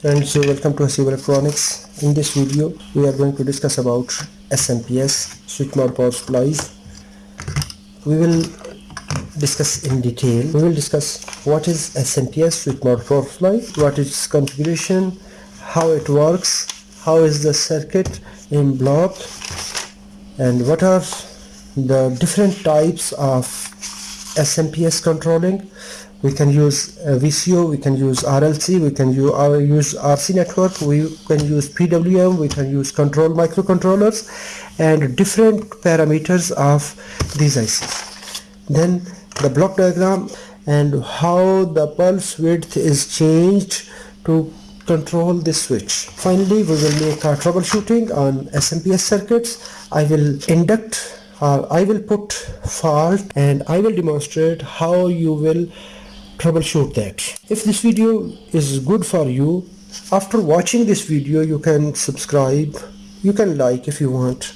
Friends, welcome to Hasib Electronics. In this video, we are going to discuss about SMPS, switch mode power supplies. We will discuss in detail. We will discuss what is SMPS, switch mode power supply, what is configuration, how it works, how is the circuit in block, and what are the different types of SMPS controlling we can use uh, VCO, we can use RLC, we can use, uh, use RC network, we can use PWM, we can use control microcontrollers and different parameters of these ICs. Then the block diagram and how the pulse width is changed to control this switch. Finally, we will make our troubleshooting on SMPS circuits. I will induct or I will put fault and I will demonstrate how you will troubleshoot that. If this video is good for you, after watching this video you can subscribe, you can like if you want.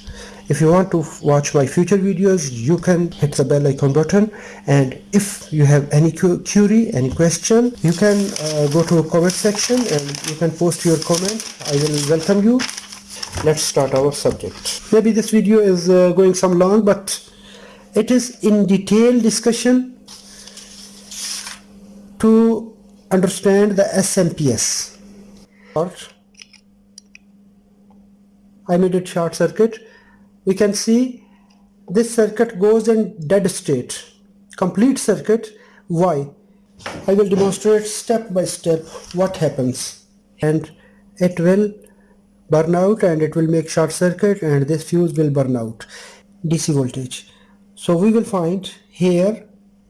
If you want to watch my future videos, you can hit the bell icon button and if you have any query, any question, you can uh, go to comment section and you can post your comment. I will welcome you. Let's start our subject. Maybe this video is uh, going some long, but it is in detail discussion to understand the SMPS. Or I made it short circuit. We can see this circuit goes in dead state. Complete circuit. Why? I will demonstrate step by step what happens and it will burn out and it will make short circuit and this fuse will burn out DC voltage. So we will find here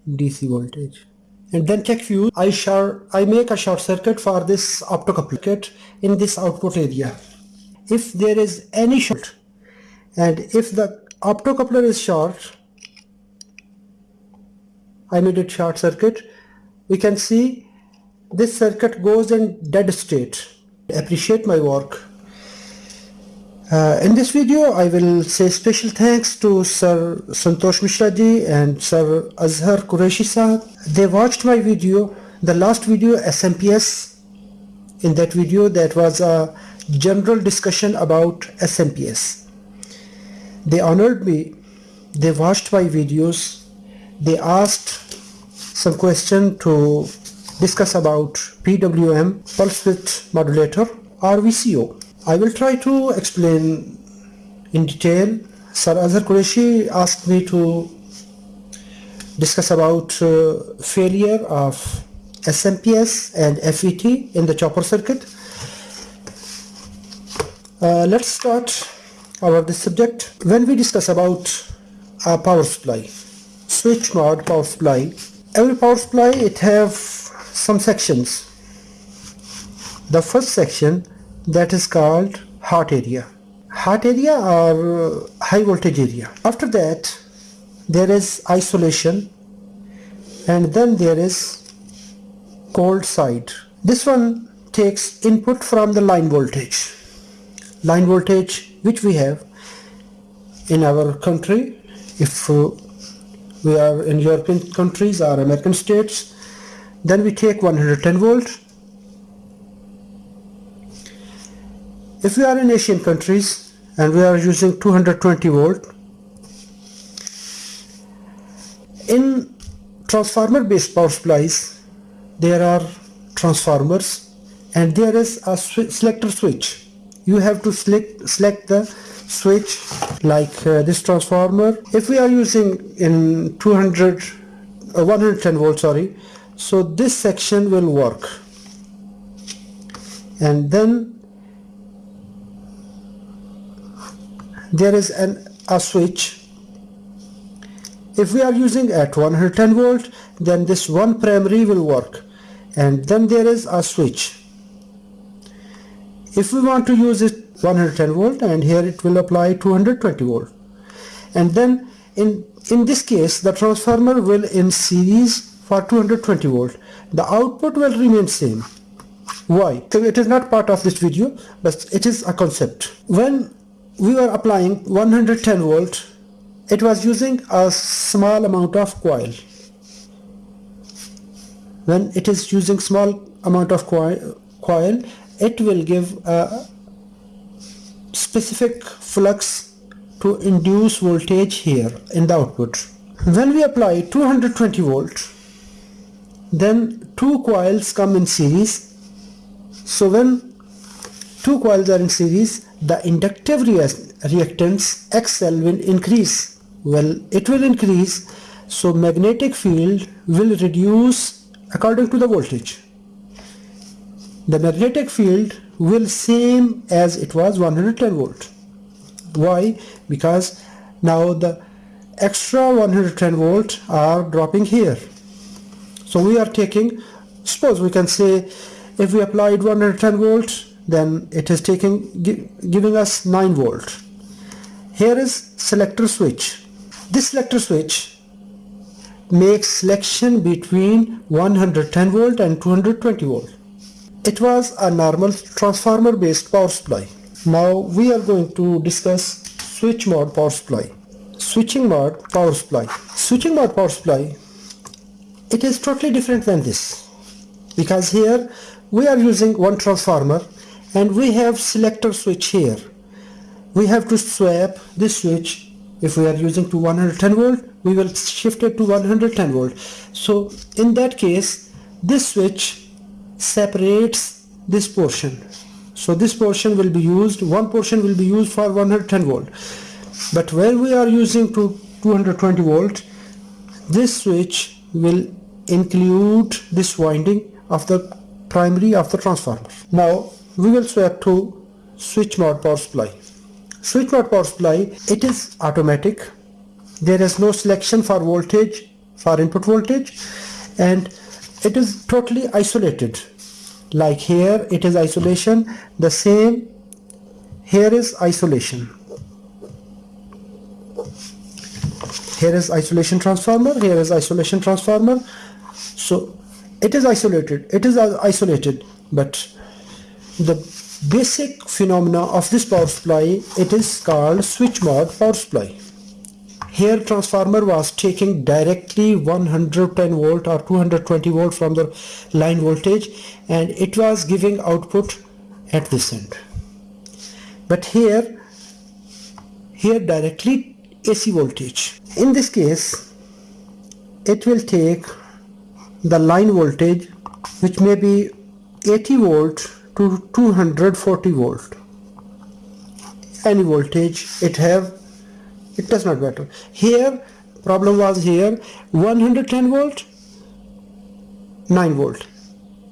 DC voltage and then check fuse I short I make a short circuit for this optocoupler in this output area. If there is any short and if the optocoupler is short I made it short circuit we can see this circuit goes in dead state. Appreciate my work uh, in this video, I will say special thanks to Sir Santosh Mishraji and Sir Azhar Qureshi sahab. They watched my video, the last video SMPS. In that video, that was a general discussion about SMPS. They honored me. They watched my videos. They asked some question to discuss about PWM, pulse width modulator or VCO. I will try to explain in detail. Sir Azhar Qureshi asked me to discuss about uh, failure of SMPS and FET in the chopper circuit. Uh, let's start our this subject. When we discuss about a power supply, switch mode power supply, every power supply it have some sections. The first section that is called hot area. Hot area or high voltage area. After that there is isolation and then there is cold side. This one takes input from the line voltage. Line voltage which we have in our country. If uh, we are in European countries or American states then we take 110 volt If we are in Asian countries and we are using 220 volt, in transformer based power supplies there are transformers and there is a selector switch. You have to select, select the switch like uh, this transformer. If we are using in 200, uh, 110 volt sorry, so this section will work and then there is an a switch. If we are using at 110 volt then this one primary will work. And then there is a switch. If we want to use it 110 volt and here it will apply 220 volt. And then in in this case the transformer will in series for 220 volt. The output will remain same. Why? So it is not part of this video but it is a concept. When we were applying 110 volt. It was using a small amount of coil. When it is using small amount of coil, coil it will give a specific flux to induce voltage here in the output. When we apply 220 volt then two coils come in series. So when two coils are in series the inductive reactance XL will increase. Well it will increase so magnetic field will reduce according to the voltage. The magnetic field will same as it was 110 volt. Why? Because now the extra 110 volt are dropping here. So we are taking suppose we can say if we applied 110 volt then it is taking giving us 9 volt here is selector switch this selector switch makes selection between 110 volt and 220 volt it was a normal transformer based power supply. Now we are going to discuss switch mode power supply. Switching mode power supply. Switching mode power supply it is totally different than this because here we are using one transformer and we have selector switch here. We have to swap this switch if we are using to 110 volt we will shift it to 110 volt. So in that case this switch separates this portion so this portion will be used one portion will be used for 110 volt but when we are using to 220 volt this switch will include this winding of the primary of the transformer now we will swap to switch mode power supply. Switch mode power supply it is automatic. There is no selection for voltage for input voltage and it is totally isolated. Like here it is isolation. The same here is isolation. Here is isolation transformer here is isolation transformer. So it is isolated it is uh, isolated but the basic phenomena of this power supply it is called switch mode power supply. Here transformer was taking directly 110 volt or 220 volt from the line voltage and it was giving output at this end. But here here directly AC voltage. In this case it will take the line voltage which may be 80 volt to 240 volt. Any voltage it have it does not matter. Here problem was here 110 volt 9 volt.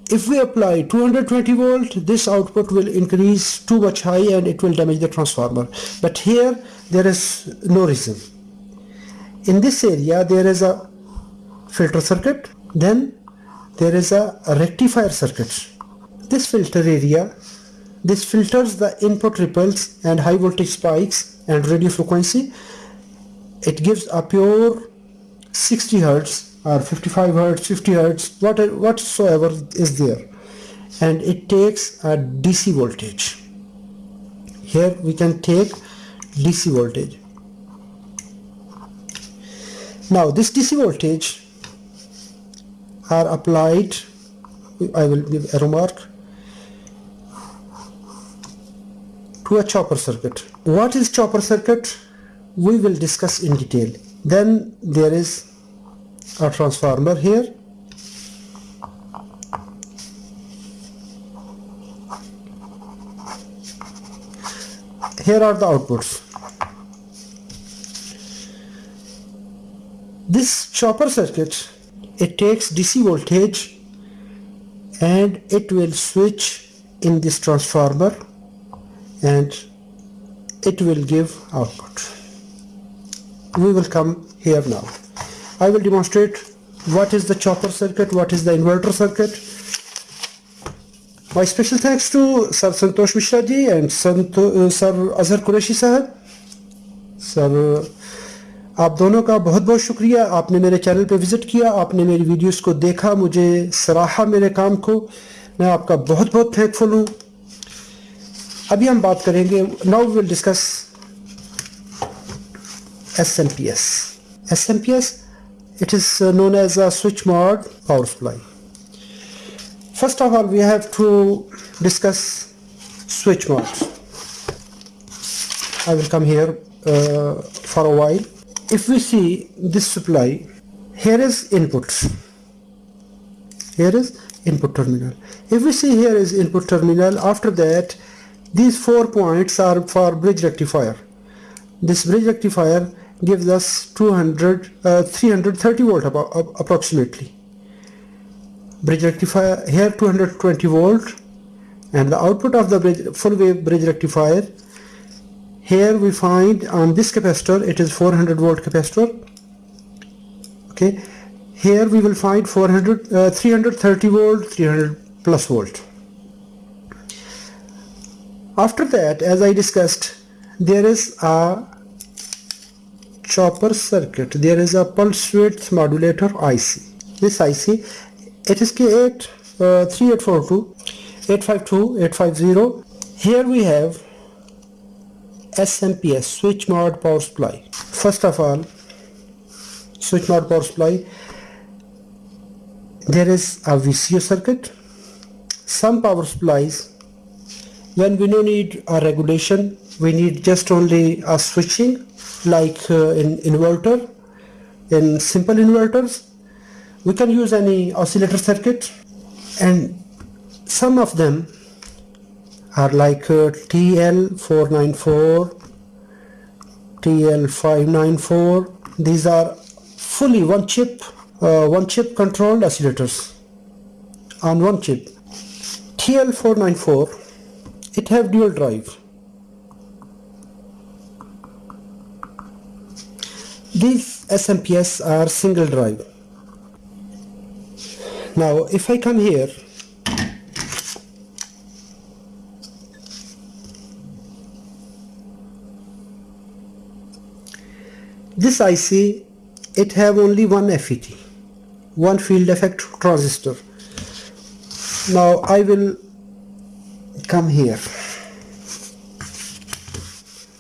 If we apply 220 volt this output will increase too much high and it will damage the transformer. But here there is no reason. In this area there is a filter circuit then there is a rectifier circuit this filter area. This filters the input ripples and high voltage spikes and radio frequency. It gives a pure 60 hertz or 55 hertz 50 hertz what, whatsoever is there. And it takes a DC voltage. Here we can take DC voltage. Now this DC voltage are applied I will give a remark to a chopper circuit. What is chopper circuit? We will discuss in detail. Then there is a transformer here. Here are the outputs. This chopper circuit it takes DC voltage and it will switch in this transformer and it will give output we will come here now I will demonstrate what is the chopper circuit what is the inverter circuit my special thanks to Sir Santosh Mishra ji and Santo, uh, Sir Azhar Qureshi sahab Sir آپ دونوں کا بہت بہت شکریہ آپ نے میرے چینل پہ وزٹ کیا آپ نے میری ویڈیوز کو دیکھا مجھے سراہا میرے کام کو میں آپ کا بہت بہت تھینکفل ہوں अभी हम बात करेंगे now will discuss SMPS. SMPS, it is uh, known as a switch mode power supply. first of all we have to discuss switch modes I will come here uh, for a while if we see this supply here is input here is input terminal if we see here is input terminal after that these four points are for bridge rectifier. This bridge rectifier gives us 200 uh, 330 volt approximately. Bridge rectifier here 220 volt and the output of the bridge, full wave bridge rectifier here we find on this capacitor it is 400 volt capacitor. Okay here we will find 400 uh, 330 volt 300 plus volt after that as I discussed there is a chopper circuit. There is a pulse width modulator IC this IC it is KA uh, 3842 852 850 here we have SMPS switch mode power supply. First of all switch mode power supply. There is a VCO circuit. Some power supplies when we don't need a regulation we need just only a switching like uh, in inverter in simple inverters. We can use any oscillator circuit and some of them are like uh, TL494 TL594 these are fully one chip uh, one chip controlled oscillators. On one chip. TL494 it have dual drive. These SMPS are single drive. Now if I come here this IC it have only one FET one field effect transistor. Now I will come here.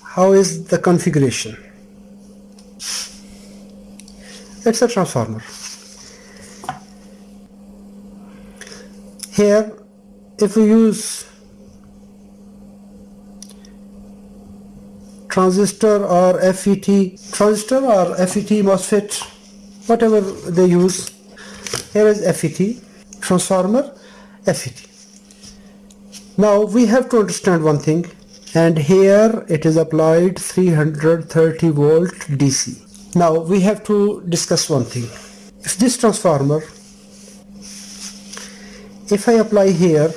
How is the configuration? It's a transformer. Here if we use transistor or FET transistor or FET MOSFET whatever they use here is FET transformer FET now we have to understand one thing and here it is applied 330 volt DC now we have to discuss one thing. If this transformer if I apply here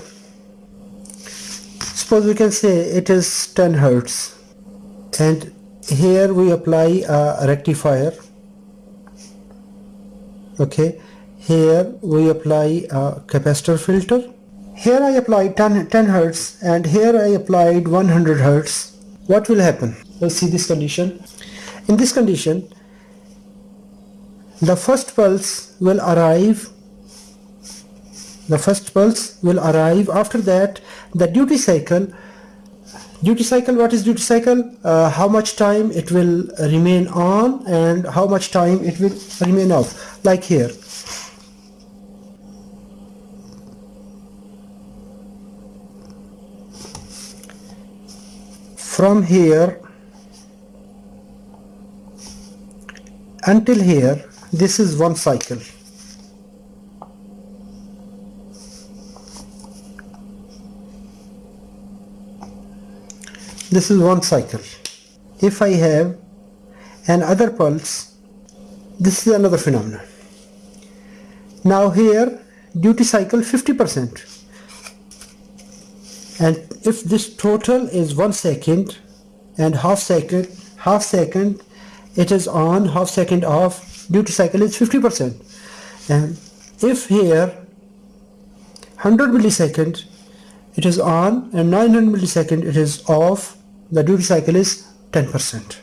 suppose we can say it is 10 Hertz and here we apply a rectifier okay? Here we apply a capacitor filter here I applied 10, 10 Hertz and here I applied 100 Hertz. What will happen? Let's see this condition. In this condition the first pulse will arrive the first pulse will arrive. After that the duty cycle duty cycle what is duty cycle? Uh, how much time it will remain on and how much time it will remain off. Like here from here until here this is one cycle. This is one cycle. If I have another pulse this is another phenomenon. Now here duty cycle 50% and if this total is one second and half second half second it is on half second off duty cycle is 50% and if here 100 millisecond it is on and 900 millisecond it is off the duty cycle is 10%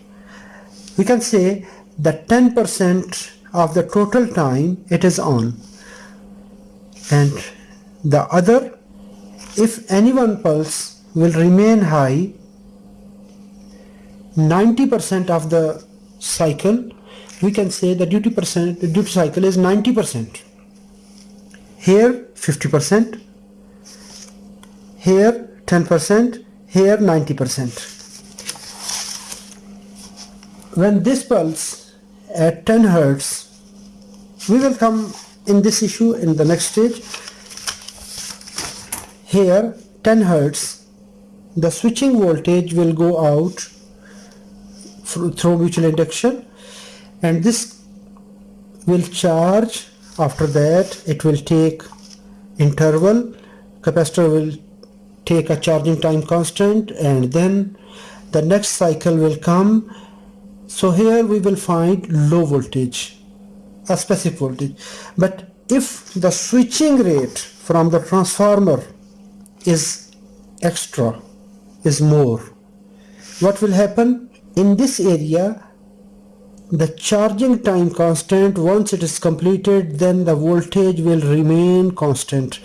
we can say that 10% of the total time it is on. And the other if any one pulse will remain high 90% of the cycle we can say the duty percent the duty cycle is 90% here 50% here 10% here 90% when this pulse at 10 hertz we will come in this issue in the next stage here 10 hertz. The switching voltage will go out through mutual induction. And this will charge. After that it will take interval. Capacitor will take a charging time constant. And then the next cycle will come. So here we will find low voltage a specific voltage. But if the switching rate from the transformer is extra is more. What will happen? In this area the charging time constant once it is completed then the voltage will remain constant.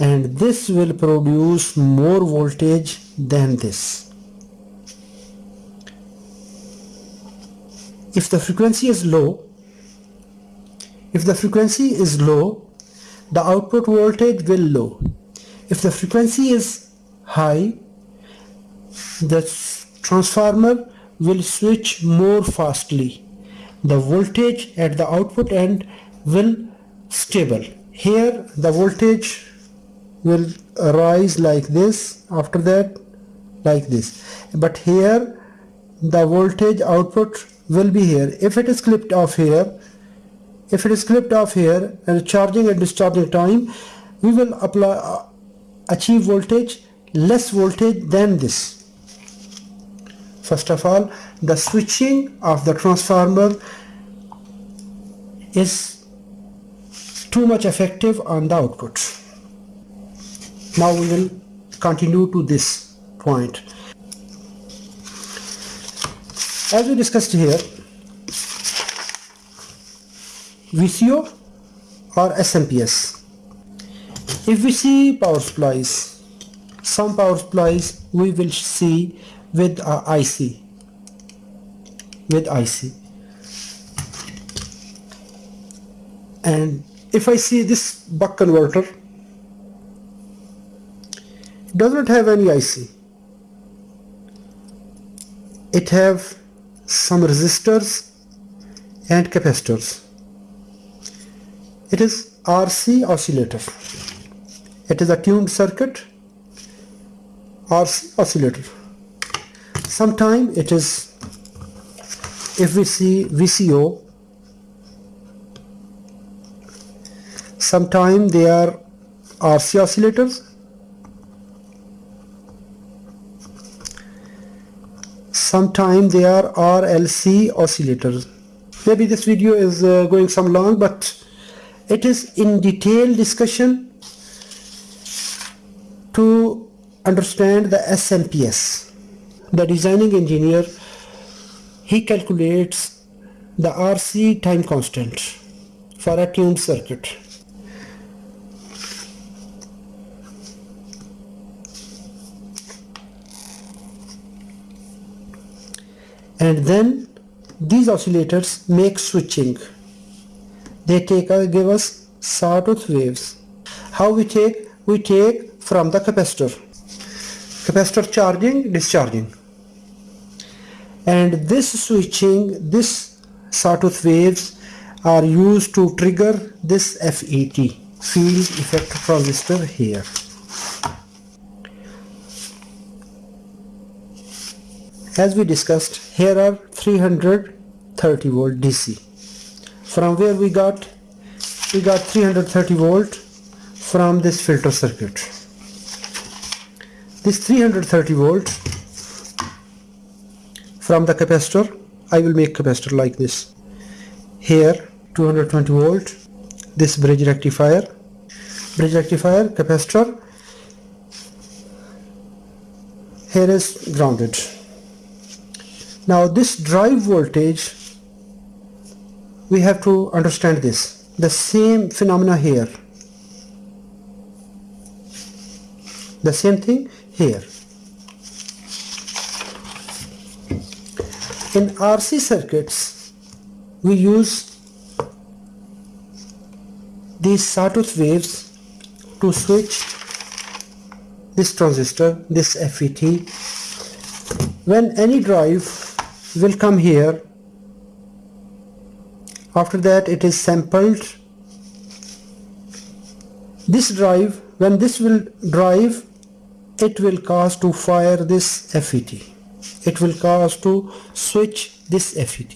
And this will produce more voltage than this. If the frequency is low if the frequency is low the output voltage will low if the frequency is high the transformer will switch more fastly. The voltage at the output end will stable. Here the voltage will rise like this after that like this. But here the voltage output will be here. If it is clipped off here if it is clipped off here and charging and discharging time we will apply achieve voltage less voltage than this. First of all the switching of the transformer is too much effective on the output. Now we will continue to this point. As we discussed here VCO or SMPS if we see power supplies some power supplies we will see with a IC with IC and if I see this buck converter does not have any IC it have some resistors and capacitors. It is RC oscillator it is a tuned circuit RC oscillator. Sometime it is if we see VCO sometime they are RC oscillators. Sometime they are RLC oscillators. Maybe this video is uh, going some long but it is in detailed discussion to understand the SMPS the designing engineer he calculates the RC time constant for a tuned circuit. And then these oscillators make switching. They take uh, give us sawtooth waves. How we take? We take from the capacitor. Capacitor charging discharging. And this switching this sawtooth waves are used to trigger this FET field effect transistor here. As we discussed here are 330 volt DC from where we got we got 330 volt from this filter circuit this 330 volt from the capacitor I will make capacitor like this. Here 220 volt this bridge rectifier. Bridge rectifier capacitor. Here is grounded. Now this drive voltage we have to understand this. The same phenomena here. The same thing here. In RC circuits, we use these sawtooth waves to switch this transistor this FET when any drive will come here after that it is sampled. This drive when this will drive it will cause to fire this FET it will cause to switch this FET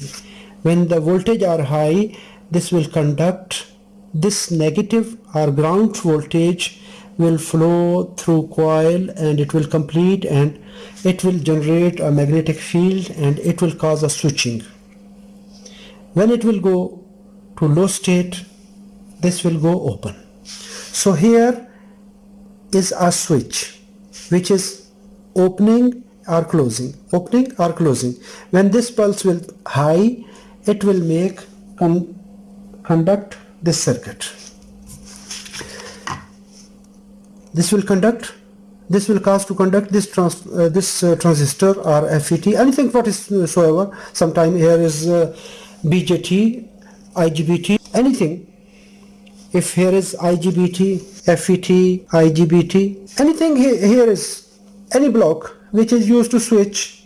when the voltage are high this will conduct this negative or ground voltage will flow through coil and it will complete and it will generate a magnetic field and it will cause a switching. When it will go to low state this will go open. So here is a switch which is opening or closing. Opening or closing. When this pulse will high it will make con conduct this circuit. This will conduct this will cause to conduct this trans uh, this uh, transistor or FET anything what is whatsoever. Sometime here is uh, BJT IGBT anything. If here is IGBT FET IGBT anything here, is any block which is used to switch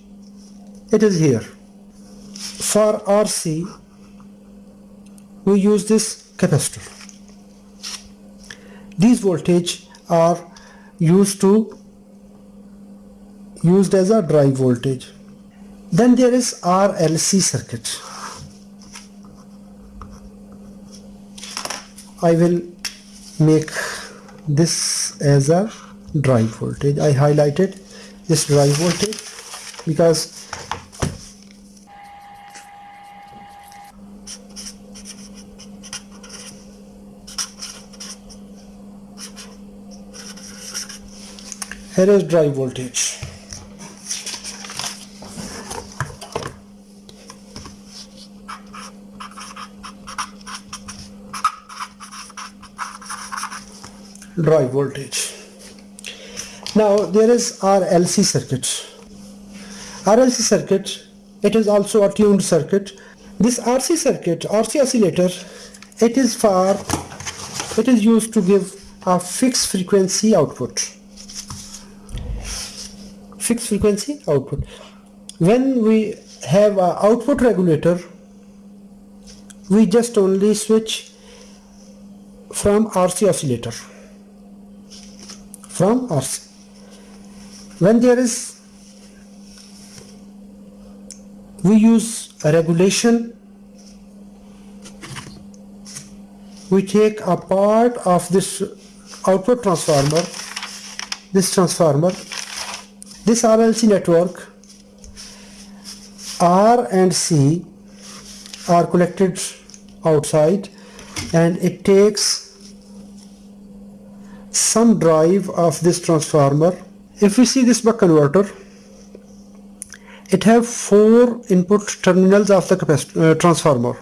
it is here. For RC we use this capacitor. These voltage are used to used as a drive voltage. Then there is RLC circuit. I will make this as a drive voltage. I highlighted this drive voltage because here is drive voltage drive voltage. Now there is RLC circuit. RLC circuit it is also a tuned circuit. This RC circuit RC oscillator it is for it is used to give a fixed frequency output. Fixed frequency output. When we have a output regulator we just only switch from RC oscillator from when there is we use a regulation we take a part of this output transformer this transformer this RLC network R and C are connected outside and it takes some drive of this transformer. If we see this buck converter it have four input terminals of the uh, transformer.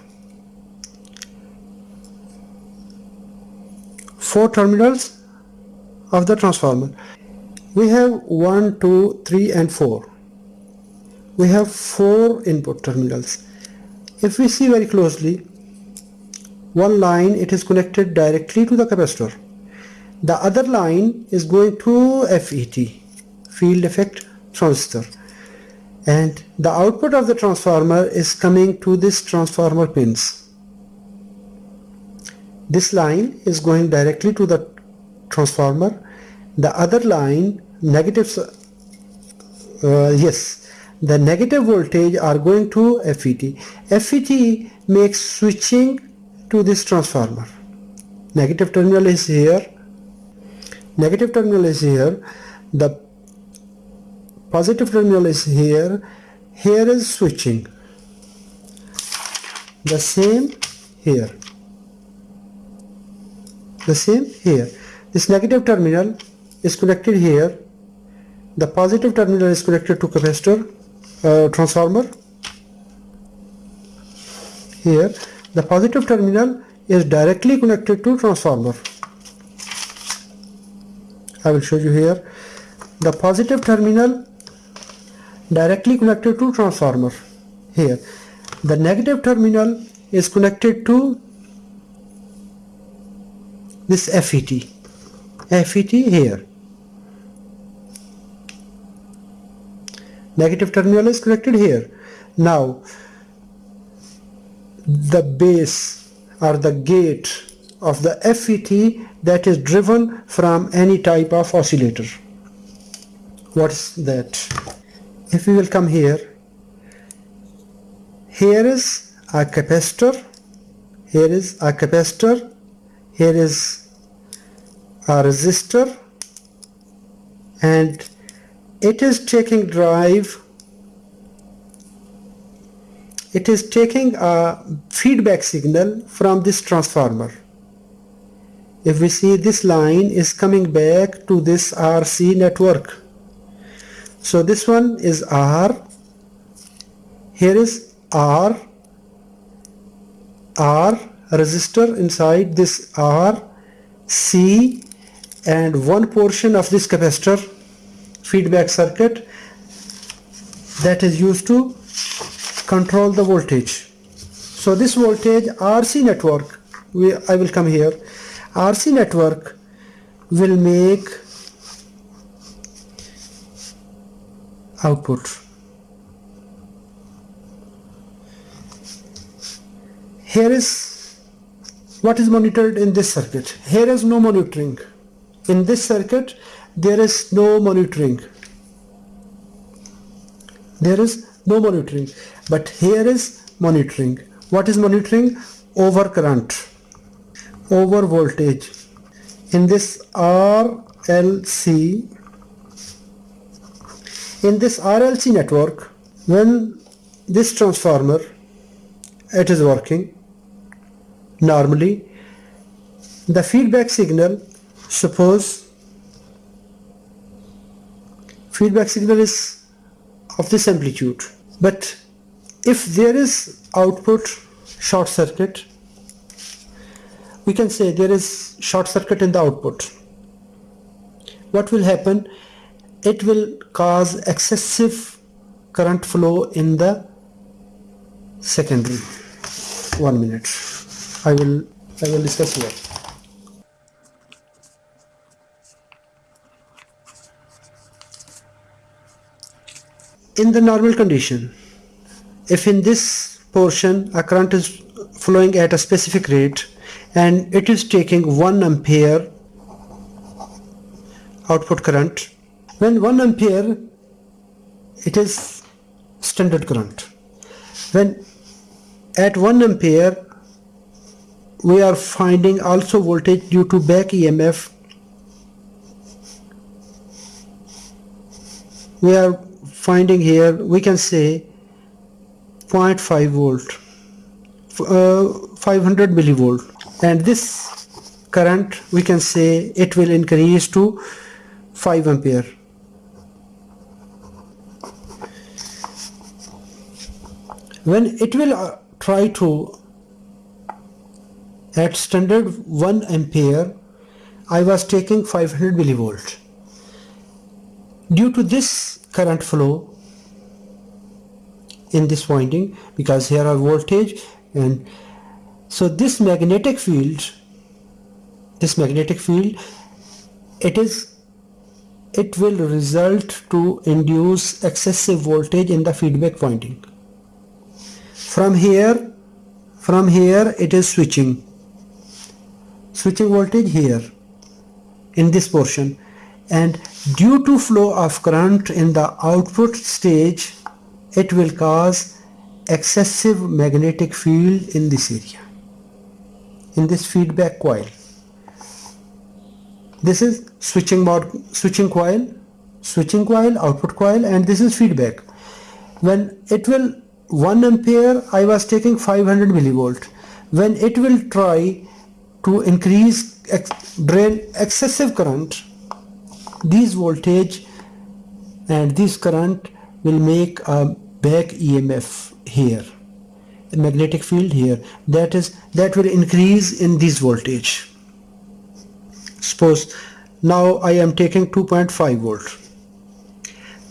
Four terminals of the transformer. We have one two three and 4 we have four input terminals. If we see very closely one line it is connected directly to the capacitor the other line is going to FET field effect transistor and the output of the transformer is coming to this transformer pins. This line is going directly to the transformer. The other line negative uh, yes the negative voltage are going to FET FET makes switching to this transformer. Negative terminal is here negative terminal is here. The positive terminal is here. Here is switching. The same here. The same here. This negative terminal is connected here. The positive terminal is connected to capacitor uh, transformer. Here the positive terminal is directly connected to transformer I will show you here. The positive terminal directly connected to transformer. Here. The negative terminal is connected to this FET FET here. Negative terminal is connected here. Now the base or the gate of the FET that is driven from any type of oscillator. What's that? If we will come here here is a capacitor here is a capacitor here is a resistor and it is taking drive it is taking a feedback signal from this transformer if we see this line is coming back to this RC network. So this one is R. Here is R. R resistor inside this R C and one portion of this capacitor feedback circuit that is used to control the voltage. So this voltage RC network we, I will come here RC network will make output. Here is what is monitored in this circuit. Here is no monitoring. In this circuit there is no monitoring. There is no monitoring. But here is monitoring. What is monitoring? Over current over voltage. In this RLC in this RLC network when this transformer it is working normally the feedback signal suppose feedback signal is of this amplitude but if there is output short circuit we can say there is short circuit in the output. What will happen? It will cause excessive current flow in the secondary. One minute. I will I will discuss here. In the normal condition if in this portion a current is flowing at a specific rate and it is taking 1 ampere output current. When 1 ampere it is standard current. When at 1 ampere we are finding also voltage due to back EMF we are finding here we can say 0.5 volt uh, 500 millivolt and this current we can say it will increase to 5 ampere. When it will uh, try to at standard 1 ampere I was taking 500 millivolt. Due to this current flow in this winding because here are voltage and so this magnetic field this magnetic field it is it will result to induce excessive voltage in the feedback winding from here from here it is switching. Switching voltage here in this portion. And due to flow of current in the output stage it will cause excessive magnetic field in this area in this feedback coil. This is switching mode switching coil switching coil output coil and this is feedback. When it will 1 ampere I was taking 500 millivolt. When it will try to increase ex drain excessive current these voltage and this current will make a back EMF here magnetic field here. That is that will increase in this voltage. Suppose now I am taking 2.5 volt.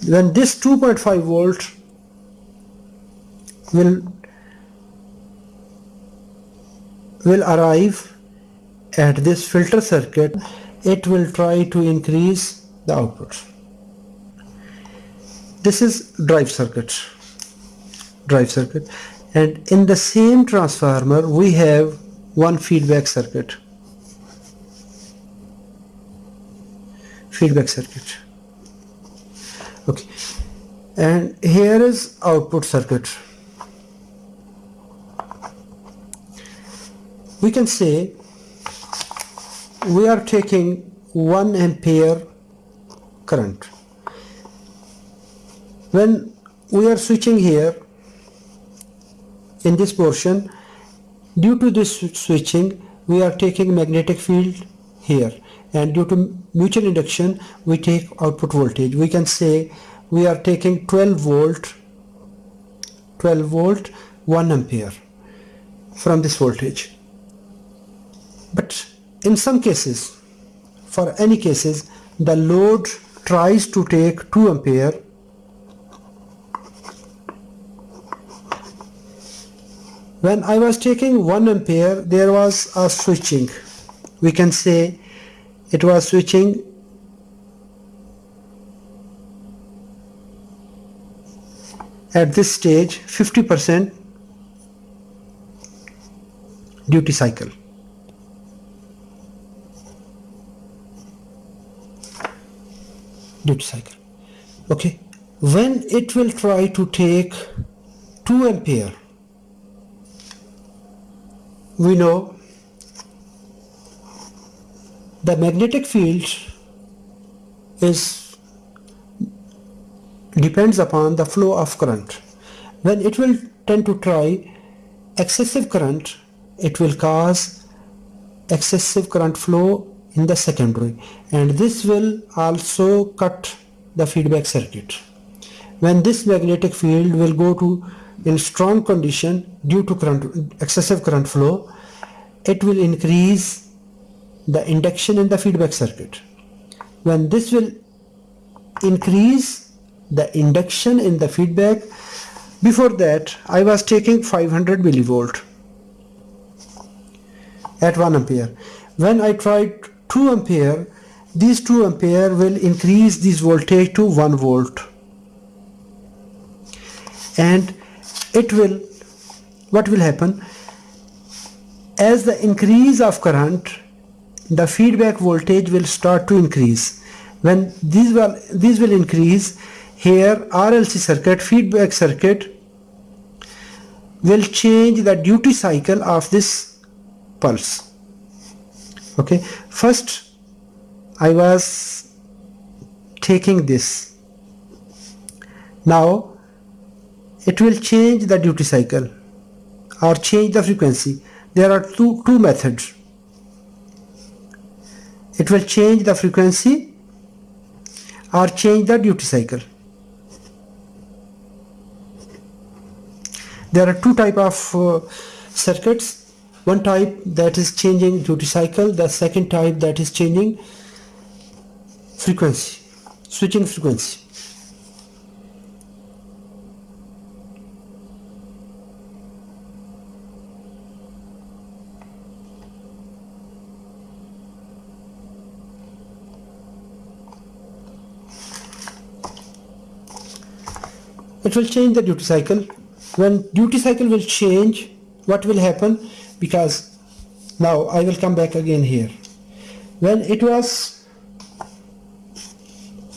When this 2.5 volt will will arrive at this filter circuit it will try to increase the output. This is drive circuit. Drive circuit and in the same transformer we have one feedback circuit. Feedback circuit. Okay. And here is output circuit. We can say we are taking 1 ampere current. When we are switching here in this portion due to this switching we are taking magnetic field here. And due to mutual induction we take output voltage. We can say we are taking 12 volt 12 volt 1 ampere from this voltage. But in some cases for any cases the load tries to take 2 ampere when I was taking 1 ampere there was a switching. We can say it was switching. At this stage 50% duty cycle. Duty cycle. Okay. When it will try to take 2 ampere we know the magnetic field is depends upon the flow of current. When it will tend to try excessive current it will cause excessive current flow in the secondary and this will also cut the feedback circuit. When this magnetic field will go to in strong condition due to current excessive current flow it will increase the induction in the feedback circuit. When this will increase the induction in the feedback before that I was taking 500 millivolt at 1 ampere. When I tried 2 ampere these 2 ampere will increase this voltage to 1 volt. And it will what will happen? As the increase of current the feedback voltage will start to increase. When these will these will increase here RLC circuit feedback circuit will change the duty cycle of this pulse. Okay first I was taking this. Now it will change the duty cycle or change the frequency. There are two two methods. It will change the frequency or change the duty cycle. There are two type of uh, circuits. One type that is changing duty cycle the second type that is changing frequency switching frequency it will change the duty cycle. When duty cycle will change what will happen? Because now I will come back again here. When it was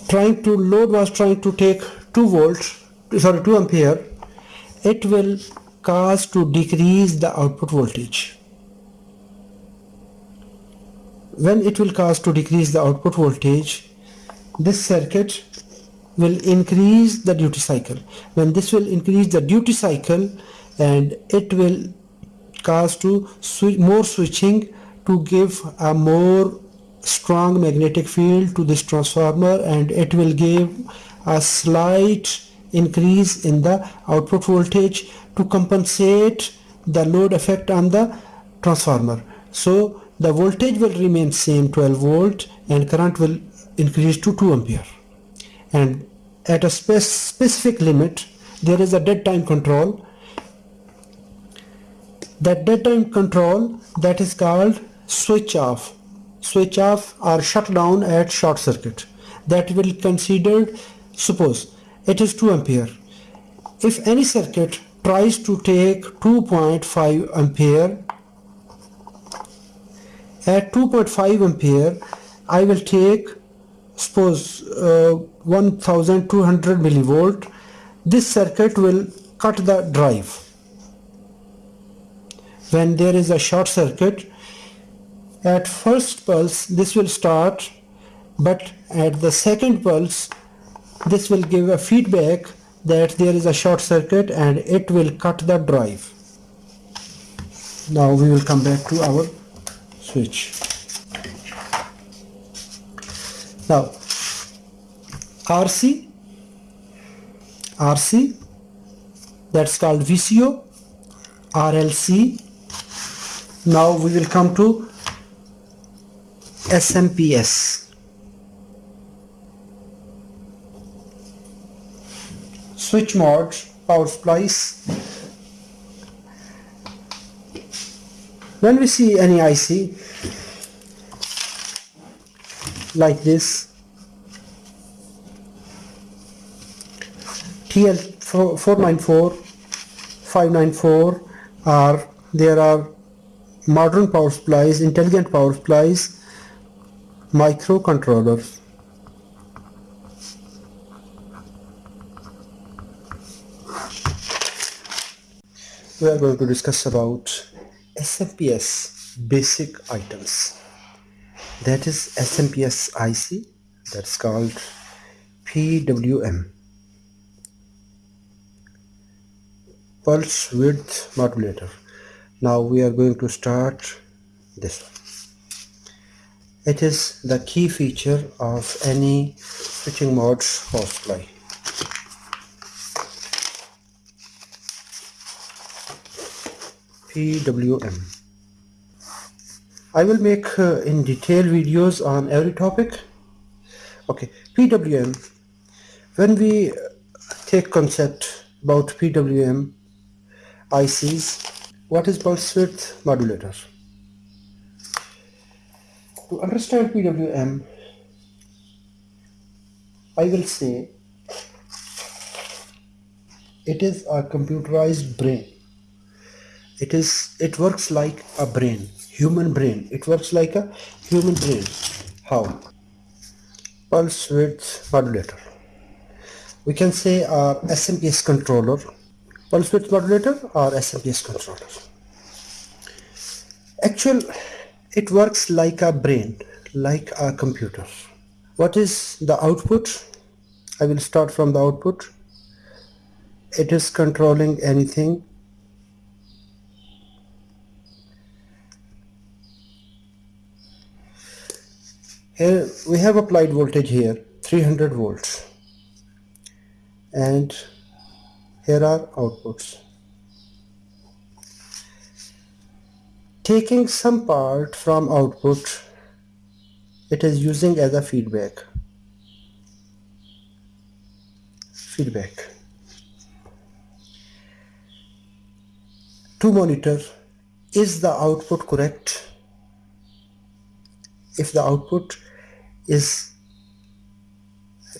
trying to load was trying to take 2 volts sorry 2 ampere it will cause to decrease the output voltage. When it will cause to decrease the output voltage this circuit will increase the duty cycle. When this will increase the duty cycle and it will cause to switch more switching to give a more strong magnetic field to this transformer and it will give a slight increase in the output voltage to compensate the load effect on the transformer. So the voltage will remain same 12 volt and current will increase to 2 ampere and at a spe specific limit there is a dead time control. That dead time control that is called switch off. Switch off or shut down at short circuit. That will considered suppose it is 2 ampere. If any circuit tries to take 2.5 ampere at 2.5 ampere I will take suppose uh, 1200 millivolt this circuit will cut the drive. When there is a short circuit at first pulse this will start but at the second pulse this will give a feedback that there is a short circuit and it will cut the drive. Now we will come back to our switch now RC RC that's called VCO RLC now we will come to SMPS switch mode power supplies. When we see any IC like this. TL 494 594 are there are modern power supplies intelligent power supplies microcontrollers. We are going to discuss about SMPS basic items that is SMPS IC that's called PWM pulse width modulator now we are going to start this one it is the key feature of any switching modes power supply. PWM. I will make uh, in detail videos on every topic. Okay, PWM. When we take concept about PWM ICs, what is pulse width modulator? to understand PWM I will say it is a computerized brain it is it works like a brain human brain. It works like a human brain. How? Pulse width modulator. We can say uh, our SMPS controller. Pulse width modulator or SMPS controller? Actual it works like a brain like a computer. What is the output? I will start from the output. It is controlling anything here we have applied voltage here 300 volts. And here are outputs. Taking some part from output it is using as a feedback. Feedback. To monitor is the output correct if the output is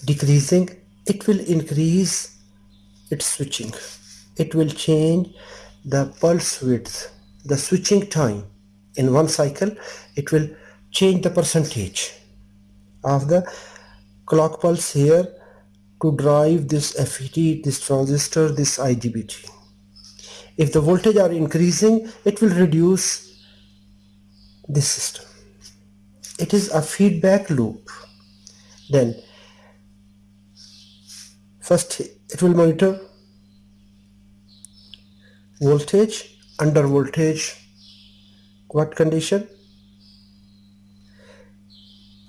decreasing it will increase its switching it will change the pulse width the switching time in one cycle it will change the percentage of the clock pulse here to drive this FET, this transistor, this IGBT. If the voltage are increasing, it will reduce this system. It is a feedback loop. Then first it will monitor voltage under voltage what condition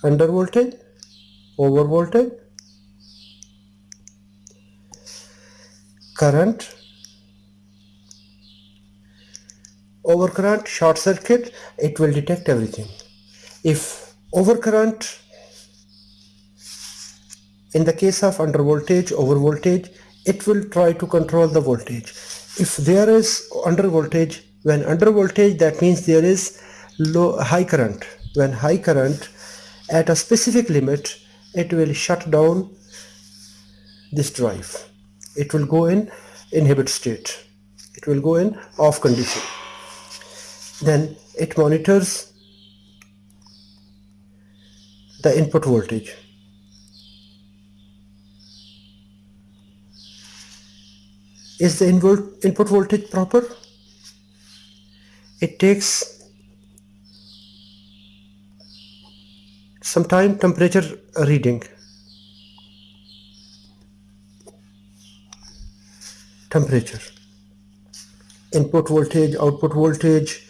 under voltage over voltage current over current short circuit it will detect everything if overcurrent in the case of under voltage over voltage it will try to control the voltage. If there is under voltage when under voltage that means there is low high current. When high current at a specific limit it will shut down this drive. It will go in inhibit state. It will go in off condition. Then it monitors the input voltage. Is the input voltage proper? It takes some time temperature reading. Temperature. Input voltage output voltage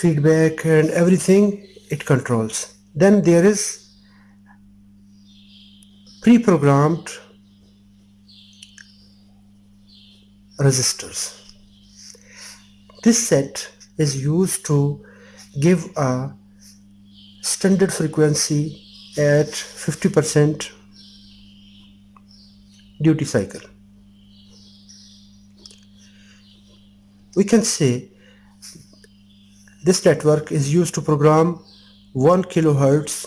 feedback and everything it controls then there is pre-programmed resistors. This set is used to give a standard frequency at 50% duty cycle. We can say this network is used to program 1 kilohertz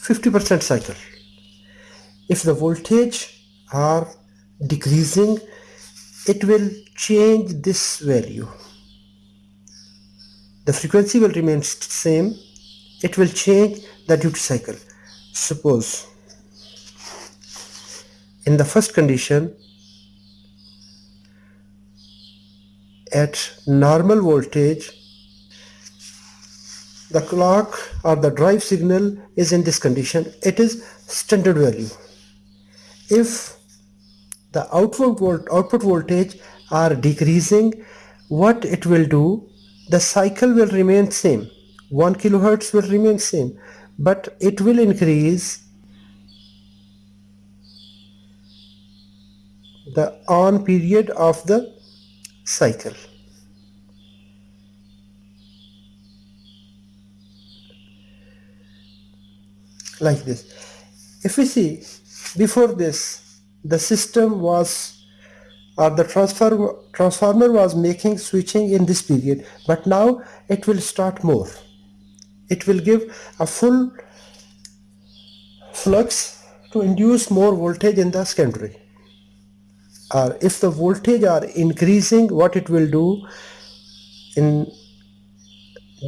50% cycle. If the voltage are decreasing it will change this value. The frequency will remain same. It will change the duty cycle. Suppose in the first condition at normal voltage the clock or the drive signal is in this condition. It is standard value. If the output volt output voltage are decreasing what it will do? The cycle will remain same. 1 kilohertz will remain same but it will increase the on period of the cycle. Like this. If we see before this the system was or the transfer, transformer was making switching in this period but now it will start more. It will give a full flux to induce more voltage in the secondary or if the voltage are increasing what it will do in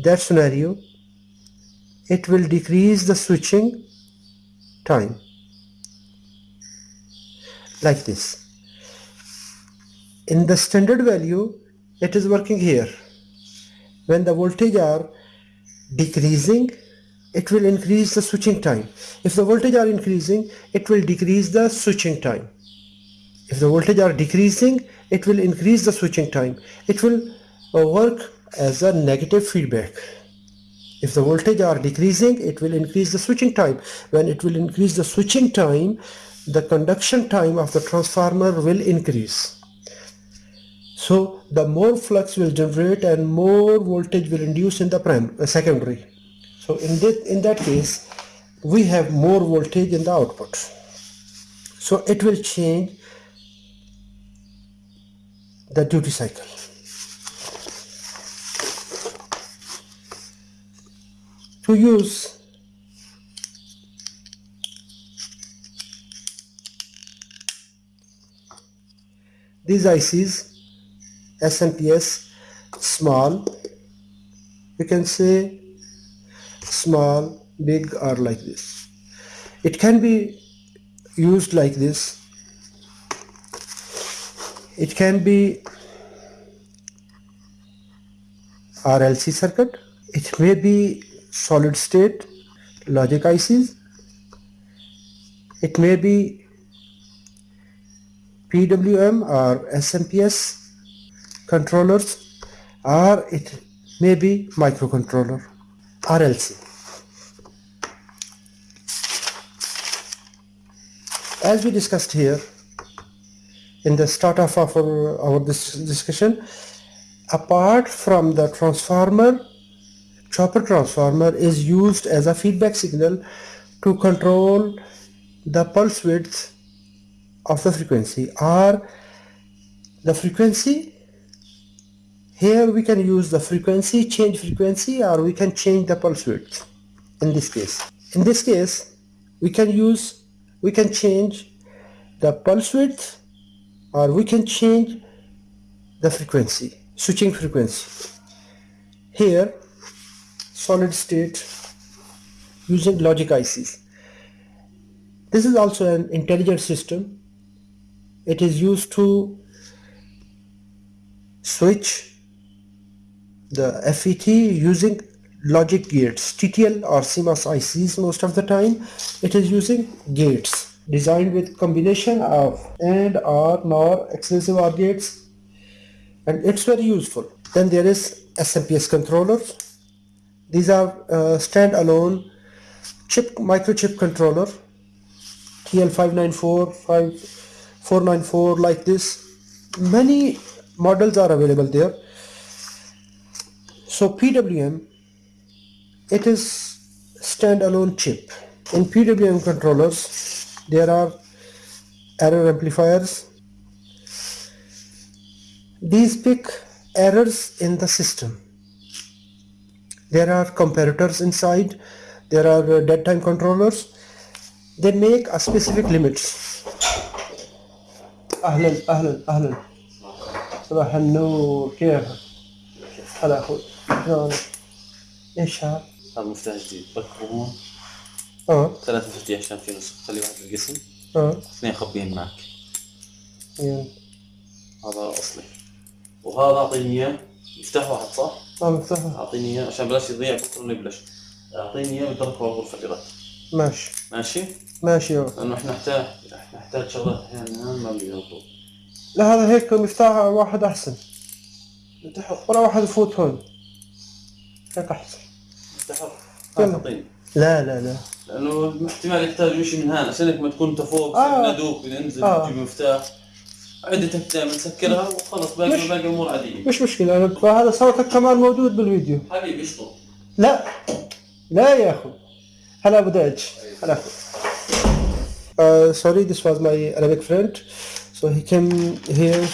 that scenario it will decrease the switching time. Like this. In the standard value it is working here. When the voltage are decreasing it will increase the switching time. If the voltage are increasing it will decrease the switching time. If the voltage are decreasing it will increase the switching time. It will uh, work as a negative feedback if the voltage are decreasing it will increase the switching time. When it will increase the switching time the conduction time of the transformer will increase. So the more flux will generate and more voltage will induce in the prime uh, secondary. So in that in that case we have more voltage in the output. So it will change the duty cycle. To use. These ICs SMPS small you can say small big or like this. It can be used like this. It can be RLC circuit. It may be solid state logic ICs it may be PWM or SMPS controllers or it may be microcontroller RLC as we discussed here in the start of our, our this discussion apart from the transformer chopper transformer is used as a feedback signal to control the pulse width of the frequency or the frequency. Here we can use the frequency change frequency or we can change the pulse width in this case. In this case we can use we can change the pulse width or we can change the frequency switching frequency. Here solid state using logic ICs this is also an intelligent system. It is used to switch the FET using logic gates TTL or CMOS ICs most of the time. It is using gates designed with combination of AND OR NOR exclusive OR gates and it's very useful. Then there is SMPS controllers these are uh, standalone chip microchip controller TL594 494 like this. Many models are available there. So PWM it is standalone chip. In PWM controllers there are error amplifiers. These pick errors in the system there are comparators inside. There are uh, dead time controllers. They make a specific limits. أهلا أهلا أهلا. صباح النور. كيف؟ هلا أخوي. شلونك؟ إيش هذا هذا مفتاح جديد. هون آه. ثلاث مفاتيح عشان في نسخ خلي واحد بالقسم آه. اثنين خبيهم معك. يعني. هذا أصلي. وهذا أعطيني إياه. مفتاح واحد صح؟ مفتاح أعطيني إياه عشان بلاش يضيع بكره نبلش أعطيني إياه على غرفة الإيراد ماشي. ماشي؟ ماشي يا لأنه إحنا نحتاج نحتاج شغلات أحيانا ما بيزبطوا لا هذا هيك مفتاح واحد أحسن. انتحر ولا واحد يفوت هون. هيك أحسن. انتحر يلا. أعطيني. لا لا لا. لأنه احتمال يحتاجوا شيء من هنا. عشان ما تكون انت فوق آه. ندوك بننزل آه. تجيب مفتاح. عدة تفتح متسكرها وخلص باقي الأمور عادية. مش مشكلة هذا صوتك كمان موجود بالفيديو. حبيبي اشطب لا لا يا أخو. هلا أبو دج هلا. اخو سوري ذيس واز ماي ارابيك فريند سو هي كيم هير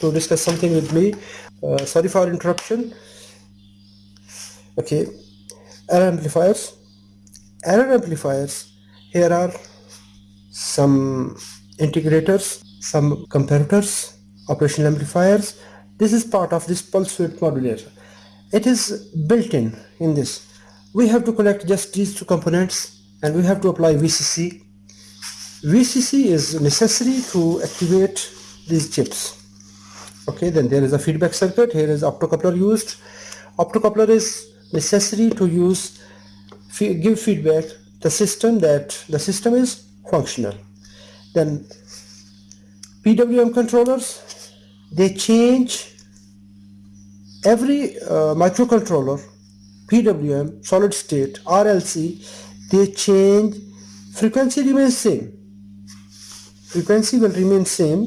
تو ديسكس سمثينج وذ مي سوري فور انتربشن أوكي ار امبليفايرز ار امبليفايرز هير ار سم انتجريترز some comparators operational amplifiers. This is part of this pulse width modulator. It is built in in this. We have to connect just these two components and we have to apply VCC VCC is necessary to activate these chips. Okay then there is a feedback circuit. Here is optocoupler used. Optocoupler is necessary to use give feedback the system that the system is functional. Then PWM controllers they change every uh, microcontroller PWM solid state RLC they change frequency remains same. Frequency will remain same.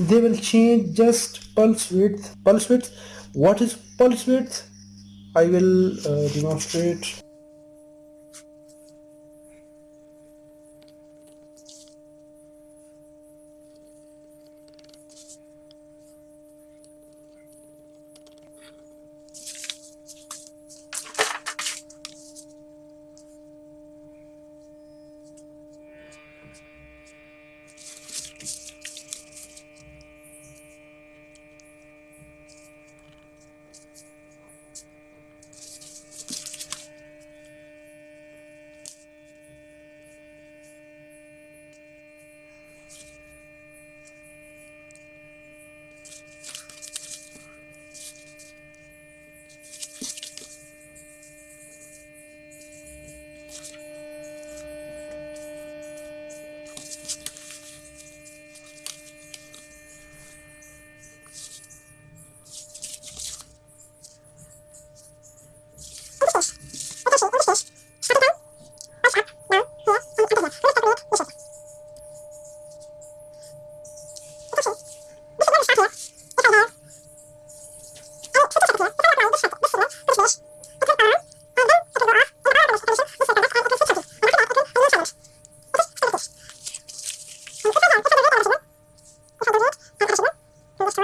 They will change just pulse width. Pulse width what is pulse width? I will uh, demonstrate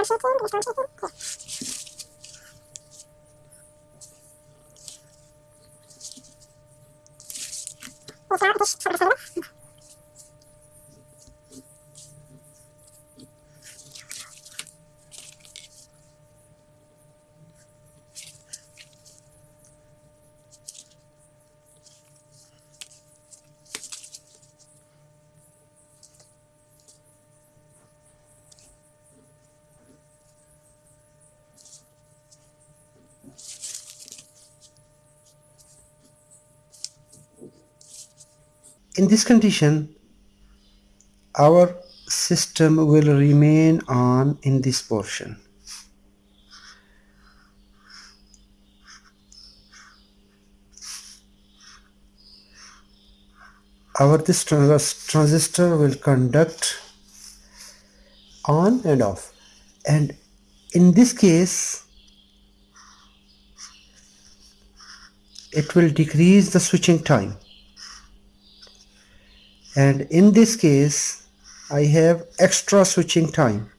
Shuffle, Guitar Shuffle. This condition our system will remain on in this portion. Our this transistor will conduct on and off. And in this case it will decrease the switching time and in this case I have extra switching time.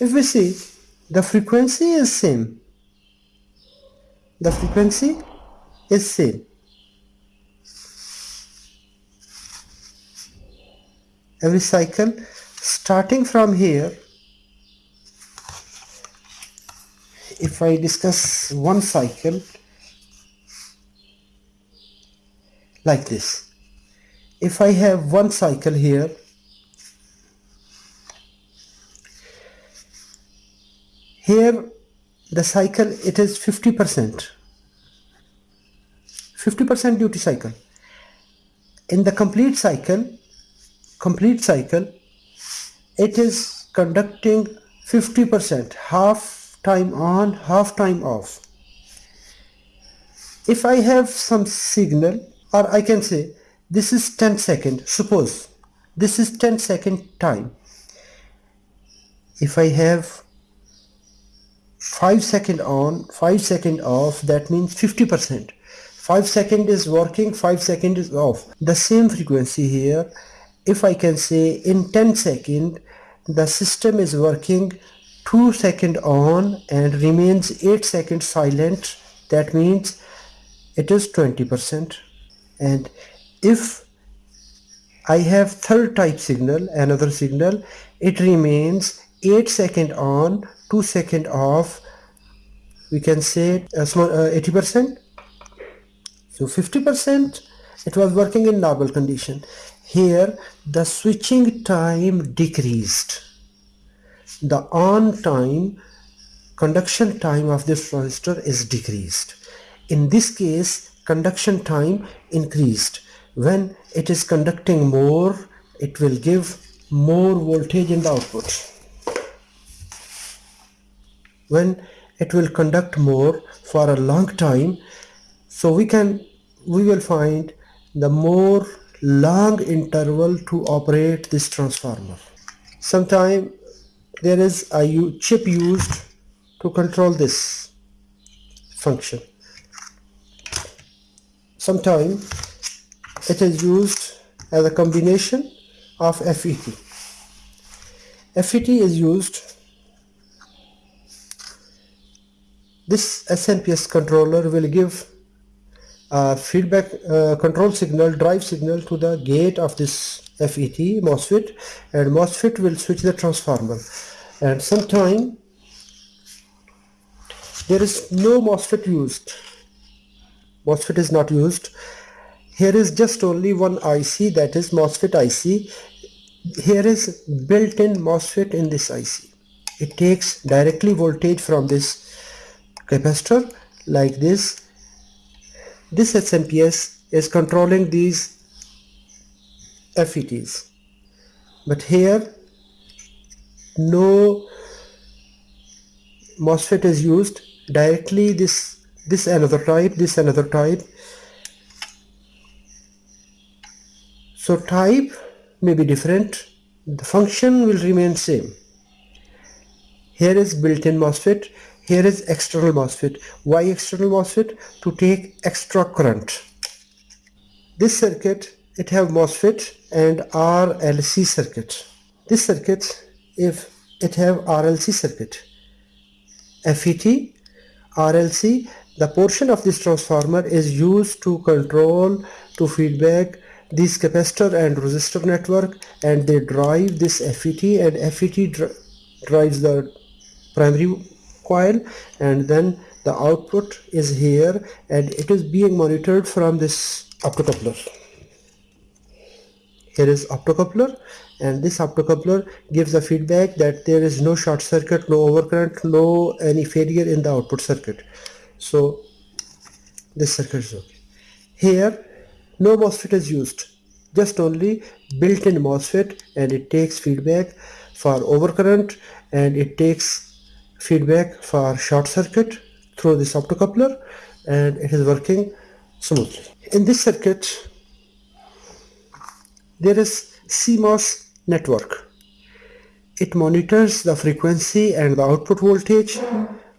If we see the frequency is same the frequency is same. Every cycle starting from here if I discuss one cycle like this if I have one cycle here here the cycle it is 50% 50% duty cycle. In the complete cycle complete cycle it is conducting 50% half time on half time off. If I have some signal or I can say this is 10 second suppose this is 10 second time. If I have 5 second on 5 second off that means 50 percent. 5 second is working 5 second is off. The same frequency here if I can say in 10 second the system is working 2 second on and remains 8 seconds silent. That means it is 20 percent. And if I have third type signal another signal it remains 8 second on 2 second off we can say a small uh, 80 percent. So 50 percent it was working in normal condition. Here the switching time decreased. The on time conduction time of this transistor is decreased. In this case conduction time increased. When it is conducting more it will give more voltage in the output when it will conduct more for a long time. So we can we will find the more long interval to operate this transformer. Sometime there is a chip used to control this function. Sometime it is used as a combination of FET FET is used this SMPS controller will give a feedback uh, control signal drive signal to the gate of this FET MOSFET and MOSFET will switch the transformer. And sometime there is no MOSFET used. MOSFET is not used. Here is just only one IC that is MOSFET IC here is built-in MOSFET in this IC it takes directly voltage from this capacitor like this. This SMPS is controlling these FETs but here no MOSFET is used directly. This this another type this another type. So type may be different. The function will remain same. Here is built-in MOSFET here is external MOSFET. Why external MOSFET? To take extra current. This circuit, it have MOSFET and RLC circuit. This circuit, if it have RLC circuit. FET, RLC, the portion of this transformer is used to control, to feedback this capacitor and resistor network and they drive this FET and FET dri drives the primary coil and then the output is here and it is being monitored from this optocoupler. Here is optocoupler and this optocoupler gives the feedback that there is no short circuit no overcurrent no any failure in the output circuit. So this circuit is okay. Here no MOSFET is used just only built-in MOSFET and it takes feedback for overcurrent and it takes feedback for short circuit through this optocoupler and it is working smoothly. In this circuit there is CMOS network. It monitors the frequency and the output voltage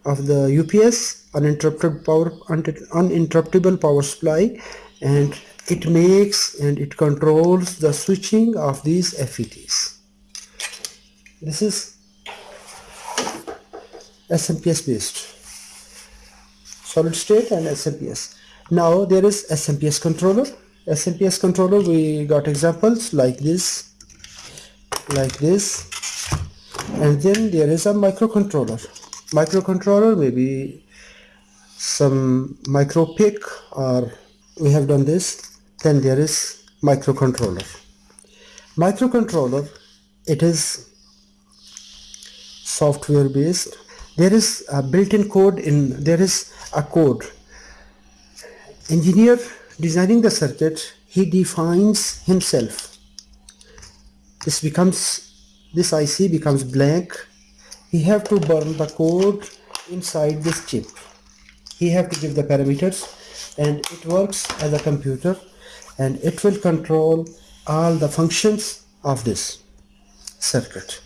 of the UPS uninterrupted power uninterruptible power supply and it makes and it controls the switching of these FETs. This is SMPS based solid state and SMPS. Now there is SMPS controller. SMPS controller we got examples like this, like this and then there is a microcontroller. Microcontroller maybe some micro PIC or we have done this then there is microcontroller microcontroller it is software based there is a built-in code in there is a code. Engineer designing the circuit he defines himself. This becomes this IC becomes blank. He have to burn the code inside this chip. He have to give the parameters and it works as a computer and it will control all the functions of this circuit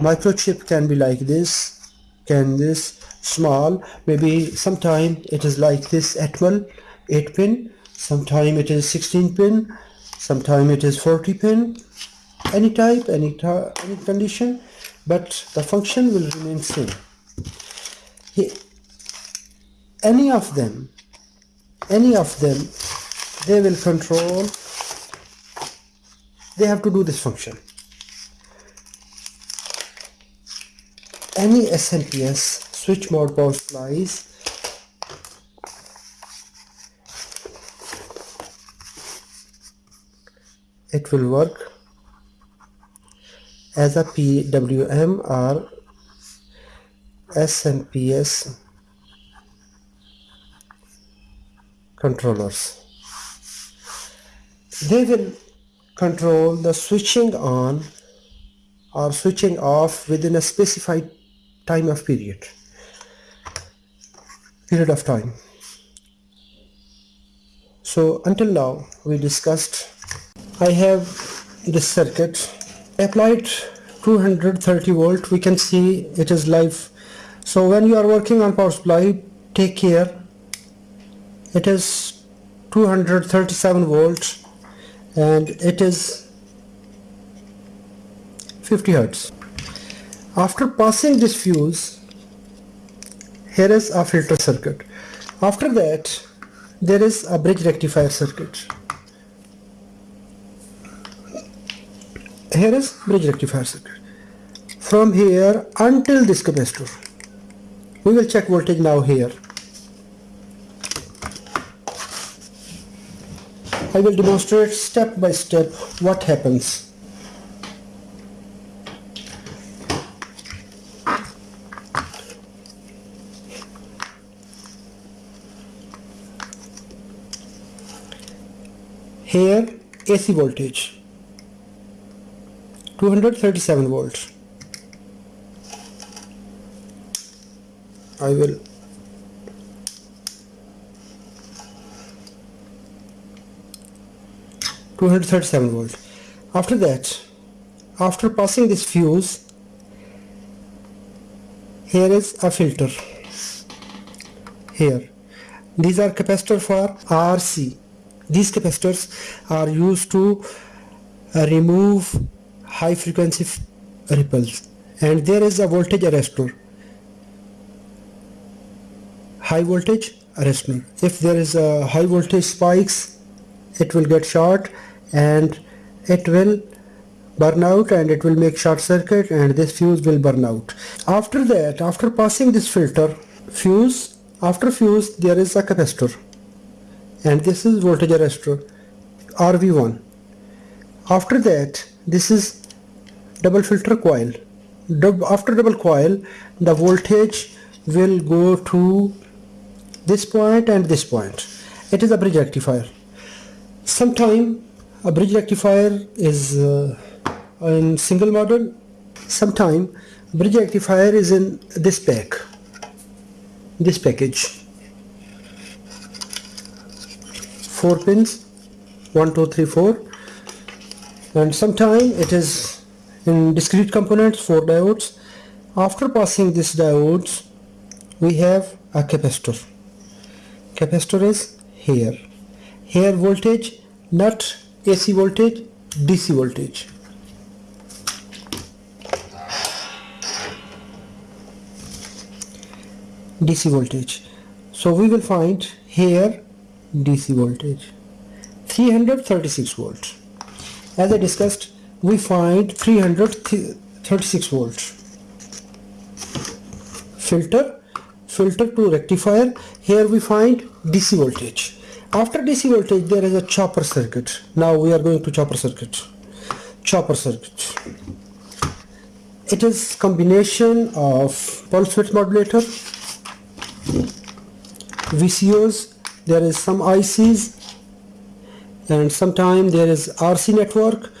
microchip can be like this can this small maybe sometime it is like this Atmel 8 pin sometime it is 16 pin sometime it is 40 pin any type any, any condition but the function will remain same. Any of them any of them they will control they have to do this function any SMPS switch mode power supplies it will work as a PWM or SMPS controllers. They will control the switching on or switching off within a specified time of period. Period of time. So until now we discussed I have this circuit applied 230 volt. We can see it is live. So when you are working on power supply take care. It is 237 volts and it is 50 hertz after passing this fuse here is a filter circuit. After that there is a bridge rectifier circuit. Here is bridge rectifier circuit. From here until this capacitor. We will check voltage now here. I will demonstrate step by step what happens. Here AC voltage. 237 volts. I will 237 volt after that after passing this fuse here is a filter. Here. These are capacitor for RC these capacitors are used to uh, remove high frequency ripples. And there is a voltage arrestor. High voltage arrestor if there is a high voltage spikes it will get short and it will burn out and it will make short circuit and this fuse will burn out. After that after passing this filter fuse after fuse there is a capacitor and this is voltage arrestor RV1 after that this is double filter coil. After double coil the voltage will go to this point and this point. It is a bridge rectifier. Sometime a bridge rectifier is uh, in single model. Sometime bridge rectifier is in this pack this package four pins. One two three four. And sometime it is in discrete components four diodes. After passing these diodes we have a capacitor. Capacitor is here. Here voltage not AC voltage DC voltage. DC voltage. So we will find here DC voltage. 336 volts. As I discussed we find 336 volts. Filter filter to rectifier. Here we find DC voltage. After DC voltage there is a chopper circuit. Now we are going to chopper circuit. Chopper circuit. It is combination of pulse width modulator VCOs there is some ICs and sometime there is RC network.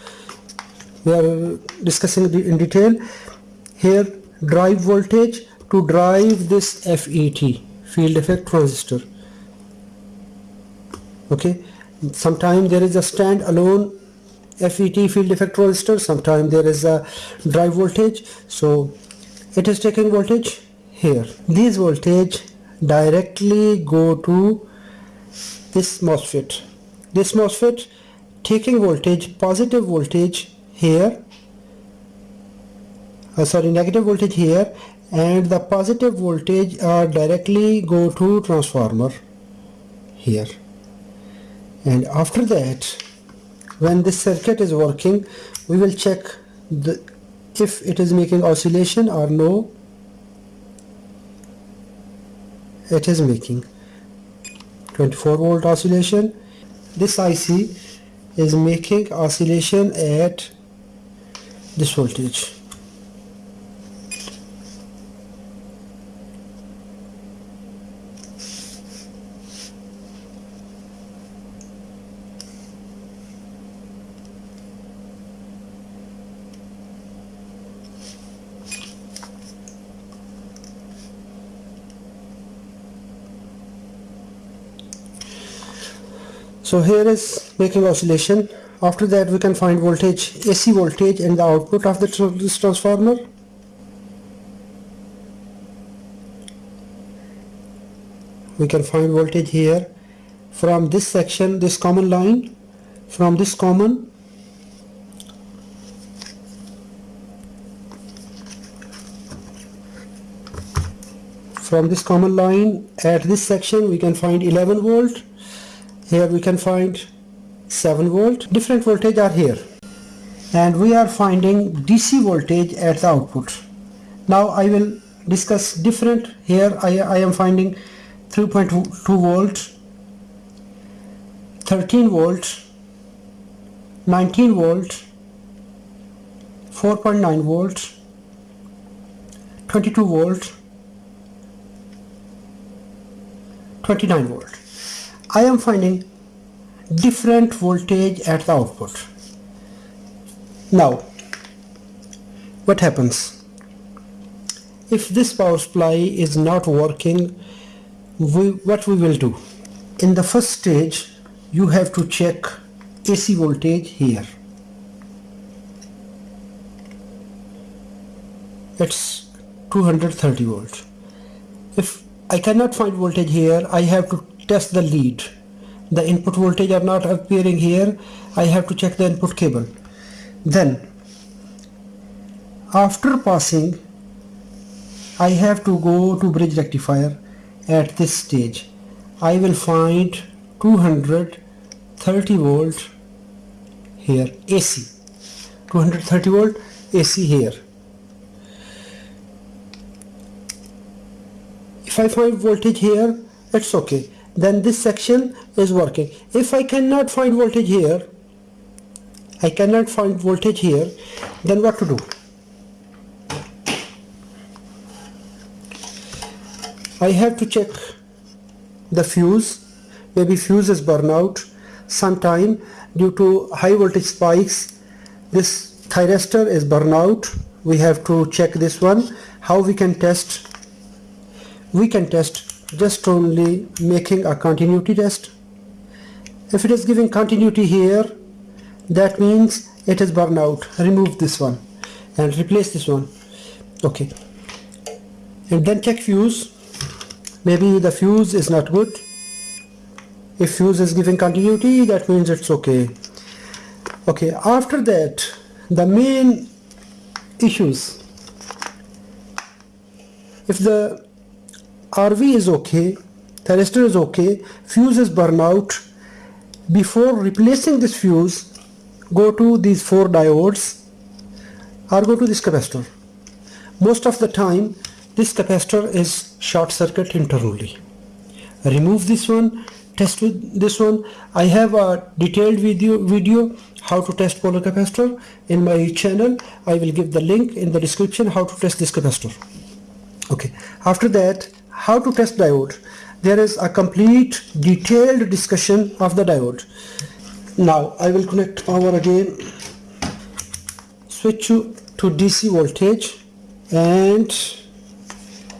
We are discussing in detail. Here drive voltage to drive this FET field effect transistor. Okay? Sometime there is a stand alone FET field effect transistor. Sometime there is a drive voltage. So it is taking voltage here. These voltage directly go to this MOSFET. This MOSFET taking voltage positive voltage here uh, sorry negative voltage here and the positive voltage are directly go to transformer here. And after that when this circuit is working we will check the if it is making oscillation or no. It is making 24 volt oscillation. This IC is making oscillation at this voltage so here is making oscillation. After that we can find voltage AC voltage in the output of the tr this transformer. We can find voltage here. From this section this common line. From this common. From this common line at this section we can find 11 volt here we can find 7 volt. Different voltage are here. And we are finding DC voltage at the output. Now I will discuss different. Here I, I am finding 3.2 volt 13 volt 19 volt 4.9 volt 22 volt 29 volt I am finding different voltage at the output. Now what happens? If this power supply is not working we, what we will do? In the first stage you have to check AC voltage here. It's 230 volts if I cannot find voltage here I have to test the lead. The input voltage are not appearing here. I have to check the input cable. Then after passing I have to go to bridge rectifier at this stage. I will find 230 volt here AC 230 volt AC here. If I find voltage here it's okay then this section is working. If I cannot find voltage here I cannot find voltage here then what to do? I have to check the fuse. Maybe fuse is burn out sometime due to high voltage spikes. This thyristor is burn out. We have to check this one. How we can test? We can test just only making a continuity test if it is giving continuity here that means it is burn out. Remove this one and replace this one. Okay. And then check fuse. Maybe the fuse is not good. If fuse is giving continuity that means it's okay. Okay after that the main issues. If the RV is okay thyristor is okay fuse is burn out. Before replacing this fuse go to these four diodes or go to this capacitor. Most of the time this capacitor is short circuit internally. Remove this one test with this one. I have a detailed video video how to test polar capacitor in my channel. I will give the link in the description how to test this capacitor. Okay. After that how to test diode. There is a complete detailed discussion of the diode. Now I will connect power again. Switch to, DC voltage and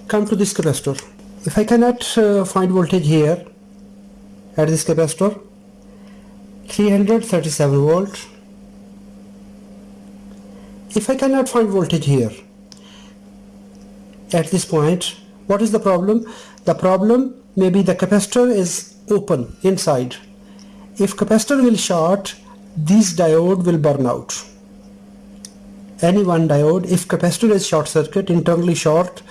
come to this capacitor. If I cannot uh, find voltage here at this capacitor 337 volt. If I cannot find voltage here at this point what is the problem? The problem maybe the capacitor is open inside. If capacitor will short this diode will burn out. Any one diode if capacitor is short circuit internally short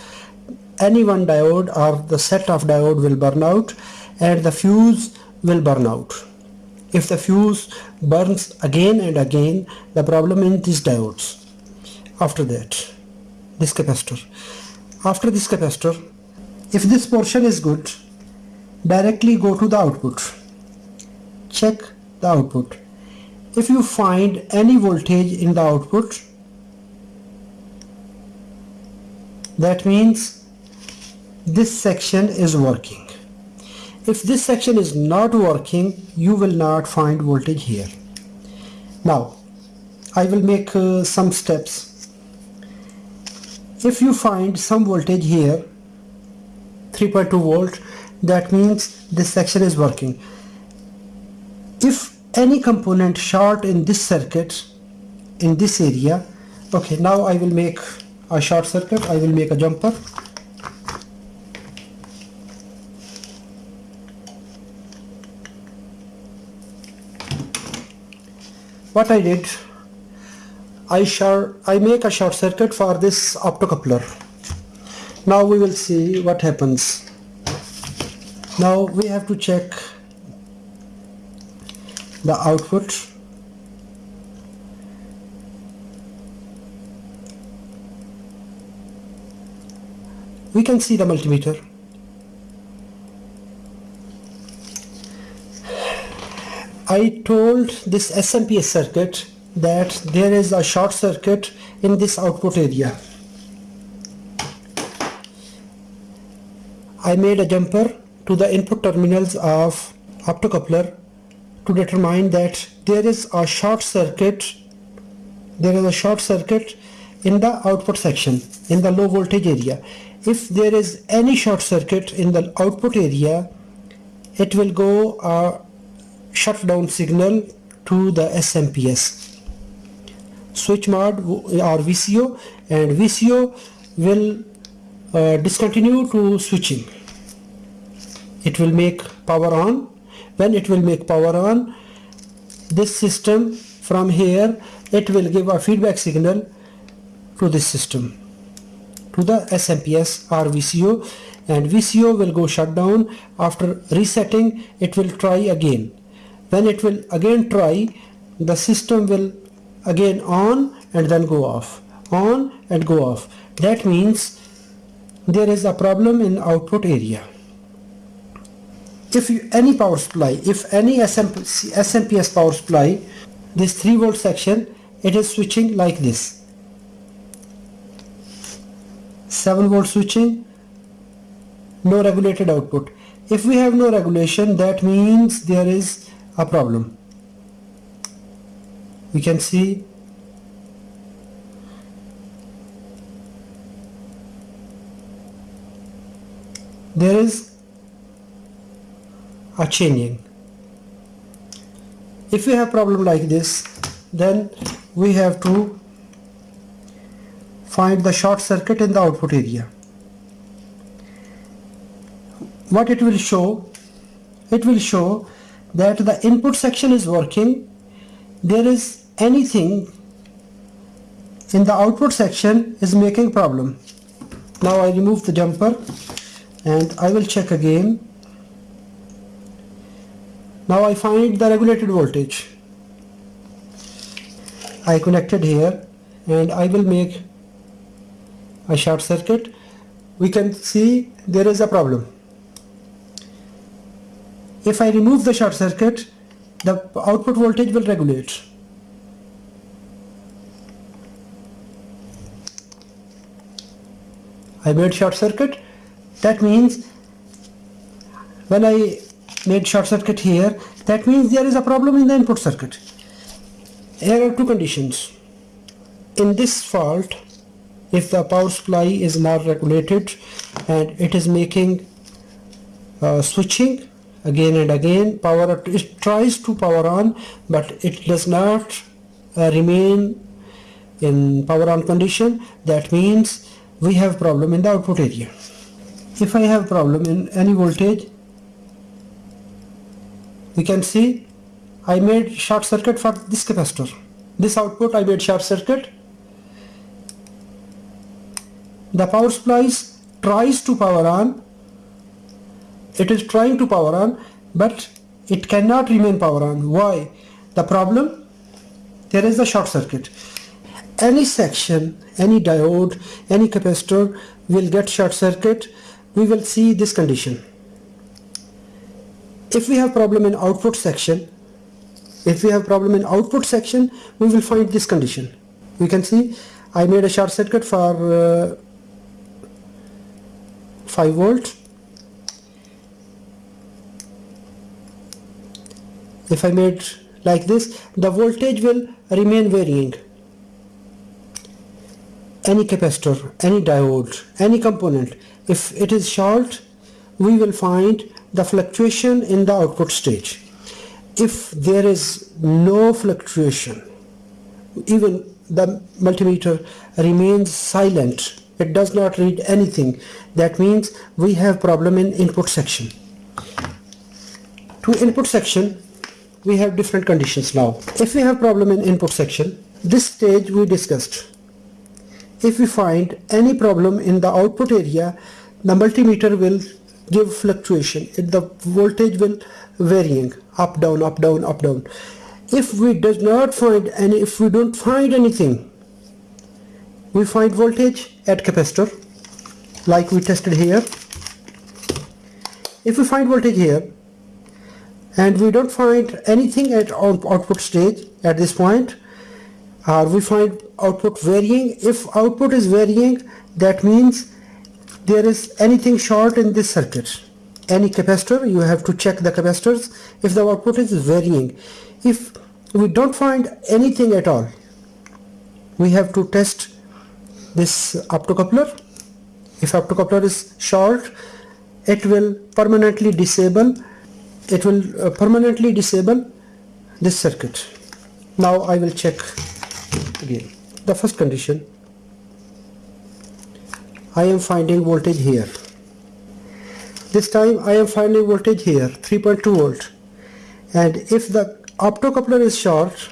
any one diode or the set of diode will burn out and the fuse will burn out. If the fuse burns again and again the problem in these diodes. After that this capacitor after this capacitor if this portion is good directly go to the output. Check the output. If you find any voltage in the output that means this section is working. If this section is not working you will not find voltage here. Now I will make uh, some steps if you find some voltage here 3.2 volt that means this section is working. If any component short in this circuit in this area okay now I will make a short circuit I will make a jumper. What I did I short I make a short circuit for this optocoupler. Now we will see what happens. Now we have to check the output. We can see the multimeter. I told this SMPS circuit that there is a short circuit in this output area. I made a jumper to the input terminals of optocoupler to determine that there is a short circuit there is a short circuit in the output section in the low voltage area. If there is any short circuit in the output area it will go a shutdown signal to the SMPS switch mode or VCO and VCO will uh, discontinue to switching. It will make power on. When it will make power on this system from here it will give a feedback signal to this system to the SMPS or VCO and VCO will go shut down. After resetting it will try again. When it will again try the system will again on and then go off. On and go off. That means there is a problem in output area. If you, any power supply if any SMP, SMPS power supply this 3 volt section it is switching like this. 7 volt switching no regulated output. If we have no regulation that means there is a problem we can see there is a changing. If we have problem like this then we have to find the short circuit in the output area. What it will show? It will show that the input section is working. There is anything in the output section is making problem. Now I remove the jumper and I will check again. Now I find the regulated voltage. I connected here and I will make a short circuit. We can see there is a problem. If I remove the short circuit the output voltage will regulate I made short circuit. That means when I made short circuit here that means there is a problem in the input circuit. Here are two conditions. In this fault if the power supply is not regulated and it is making uh, switching again and again power it tries to power on but it does not uh, remain in power on condition that means we have problem in the output area. If I have problem in any voltage we can see I made short circuit for this capacitor. This output I made short circuit. The power supply tries to power on. It is trying to power on but it cannot remain power on. Why? The problem there is a short circuit any section any diode any capacitor will get short circuit. We will see this condition. If we have problem in output section if we have problem in output section we will find this condition. We can see I made a short circuit for uh, 5 volt. If I made like this the voltage will remain varying any capacitor any diode any component if it is short we will find the fluctuation in the output stage. If there is no fluctuation even the multimeter remains silent it does not read anything that means we have problem in input section. To input section we have different conditions now. If we have problem in input section this stage we discussed if we find any problem in the output area the multimeter will give fluctuation. The voltage will varying up down up down up down. If we does not find any if we don't find anything we find voltage at capacitor like we tested here. If we find voltage here and we don't find anything at output stage at this point or we find output varying. If output is varying that means there is anything short in this circuit. Any capacitor you have to check the capacitors if the output is varying. If we don't find anything at all we have to test this optocoupler. If optocoupler is short it will permanently disable it will uh, permanently disable this circuit. Now I will check again the first condition. I am finding voltage here. This time I am finding voltage here 3.2 volt. And if the optocoupler is short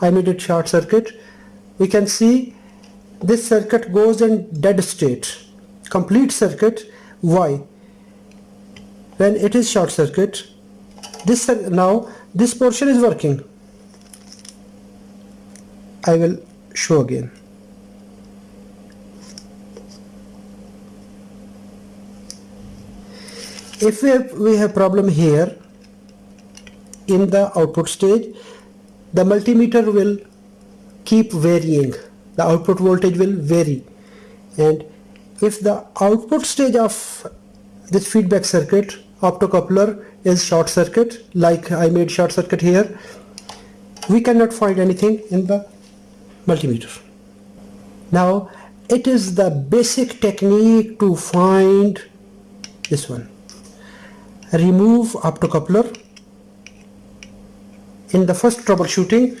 I made it short circuit. We can see this circuit goes in dead state. Complete circuit. Why? When it is short circuit this now this portion is working I will show again. If we have, we have problem here in the output stage the multimeter will keep varying. The output voltage will vary. And if the output stage of this feedback circuit optocoupler is short circuit like I made short circuit here we cannot find anything in the multimeter. Now it is the basic technique to find this one. Remove optocoupler. In the first troubleshooting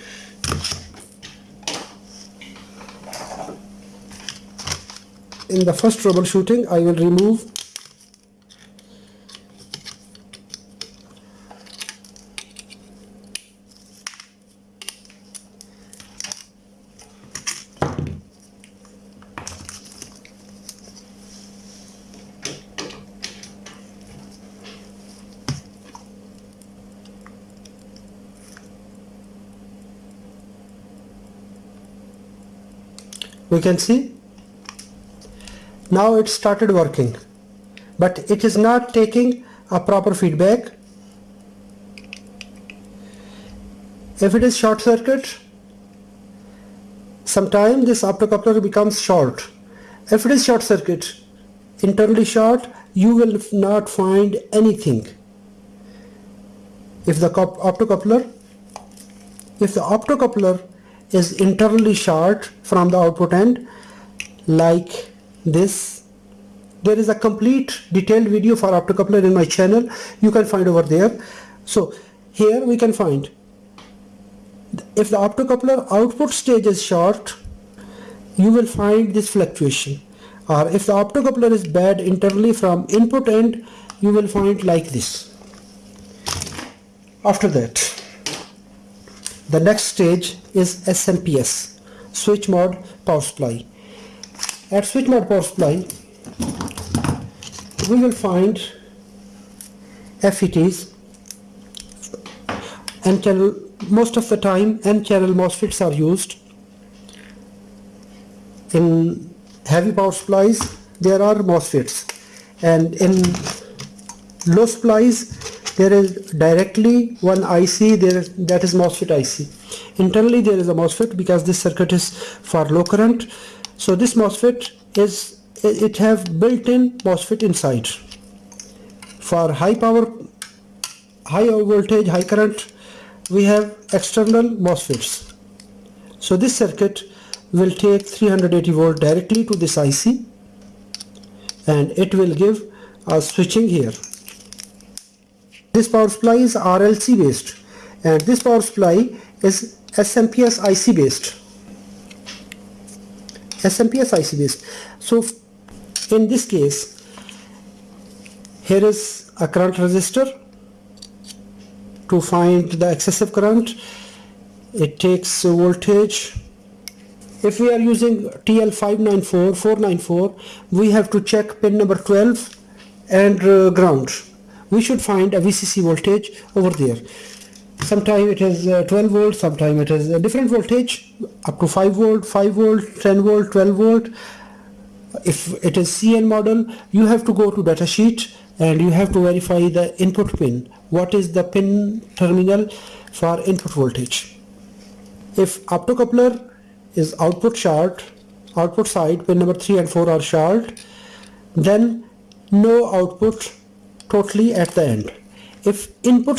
in the first troubleshooting I will remove we can see? Now it started working. But it is not taking a proper feedback. If it is short circuit sometime this optocoupler becomes short. If it is short circuit internally short you will not find anything. If the optocoupler if the optocoupler is internally short from the output end like this. There is a complete detailed video for optocoupler in my channel. You can find over there. So here we can find if the optocoupler output stage is short you will find this fluctuation. Or if the optocoupler is bad internally from input end you will find like this. After that the next stage is SMPS switch mode power supply. At switch mode power supply we will find FETs and channel most of the time N channel MOSFETs are used in heavy power supplies. There are MOSFETs. And in low supplies there is directly one IC there that is MOSFET IC internally there is a MOSFET because this circuit is for low current. So this MOSFET is it have built-in MOSFET inside. For high power high voltage high current we have external MOSFETs. So this circuit will take 380 volt directly to this IC and it will give a switching here this power supply is RLC based and this power supply is SMPS IC based. SMPS IC based. So in this case here is a current resistor. To find the excessive current it takes voltage. If we are using TL594 494 we have to check pin number 12 and uh, ground we should find a VCC voltage over there. Sometime it is uh, 12 volt sometime it is a different voltage up to 5 volt 5 volt 10 volt 12 volt. If it is CN model you have to go to datasheet and you have to verify the input pin. What is the pin terminal for input voltage? If optocoupler is output short output side pin number 3 and 4 are short then no output totally at the end. If input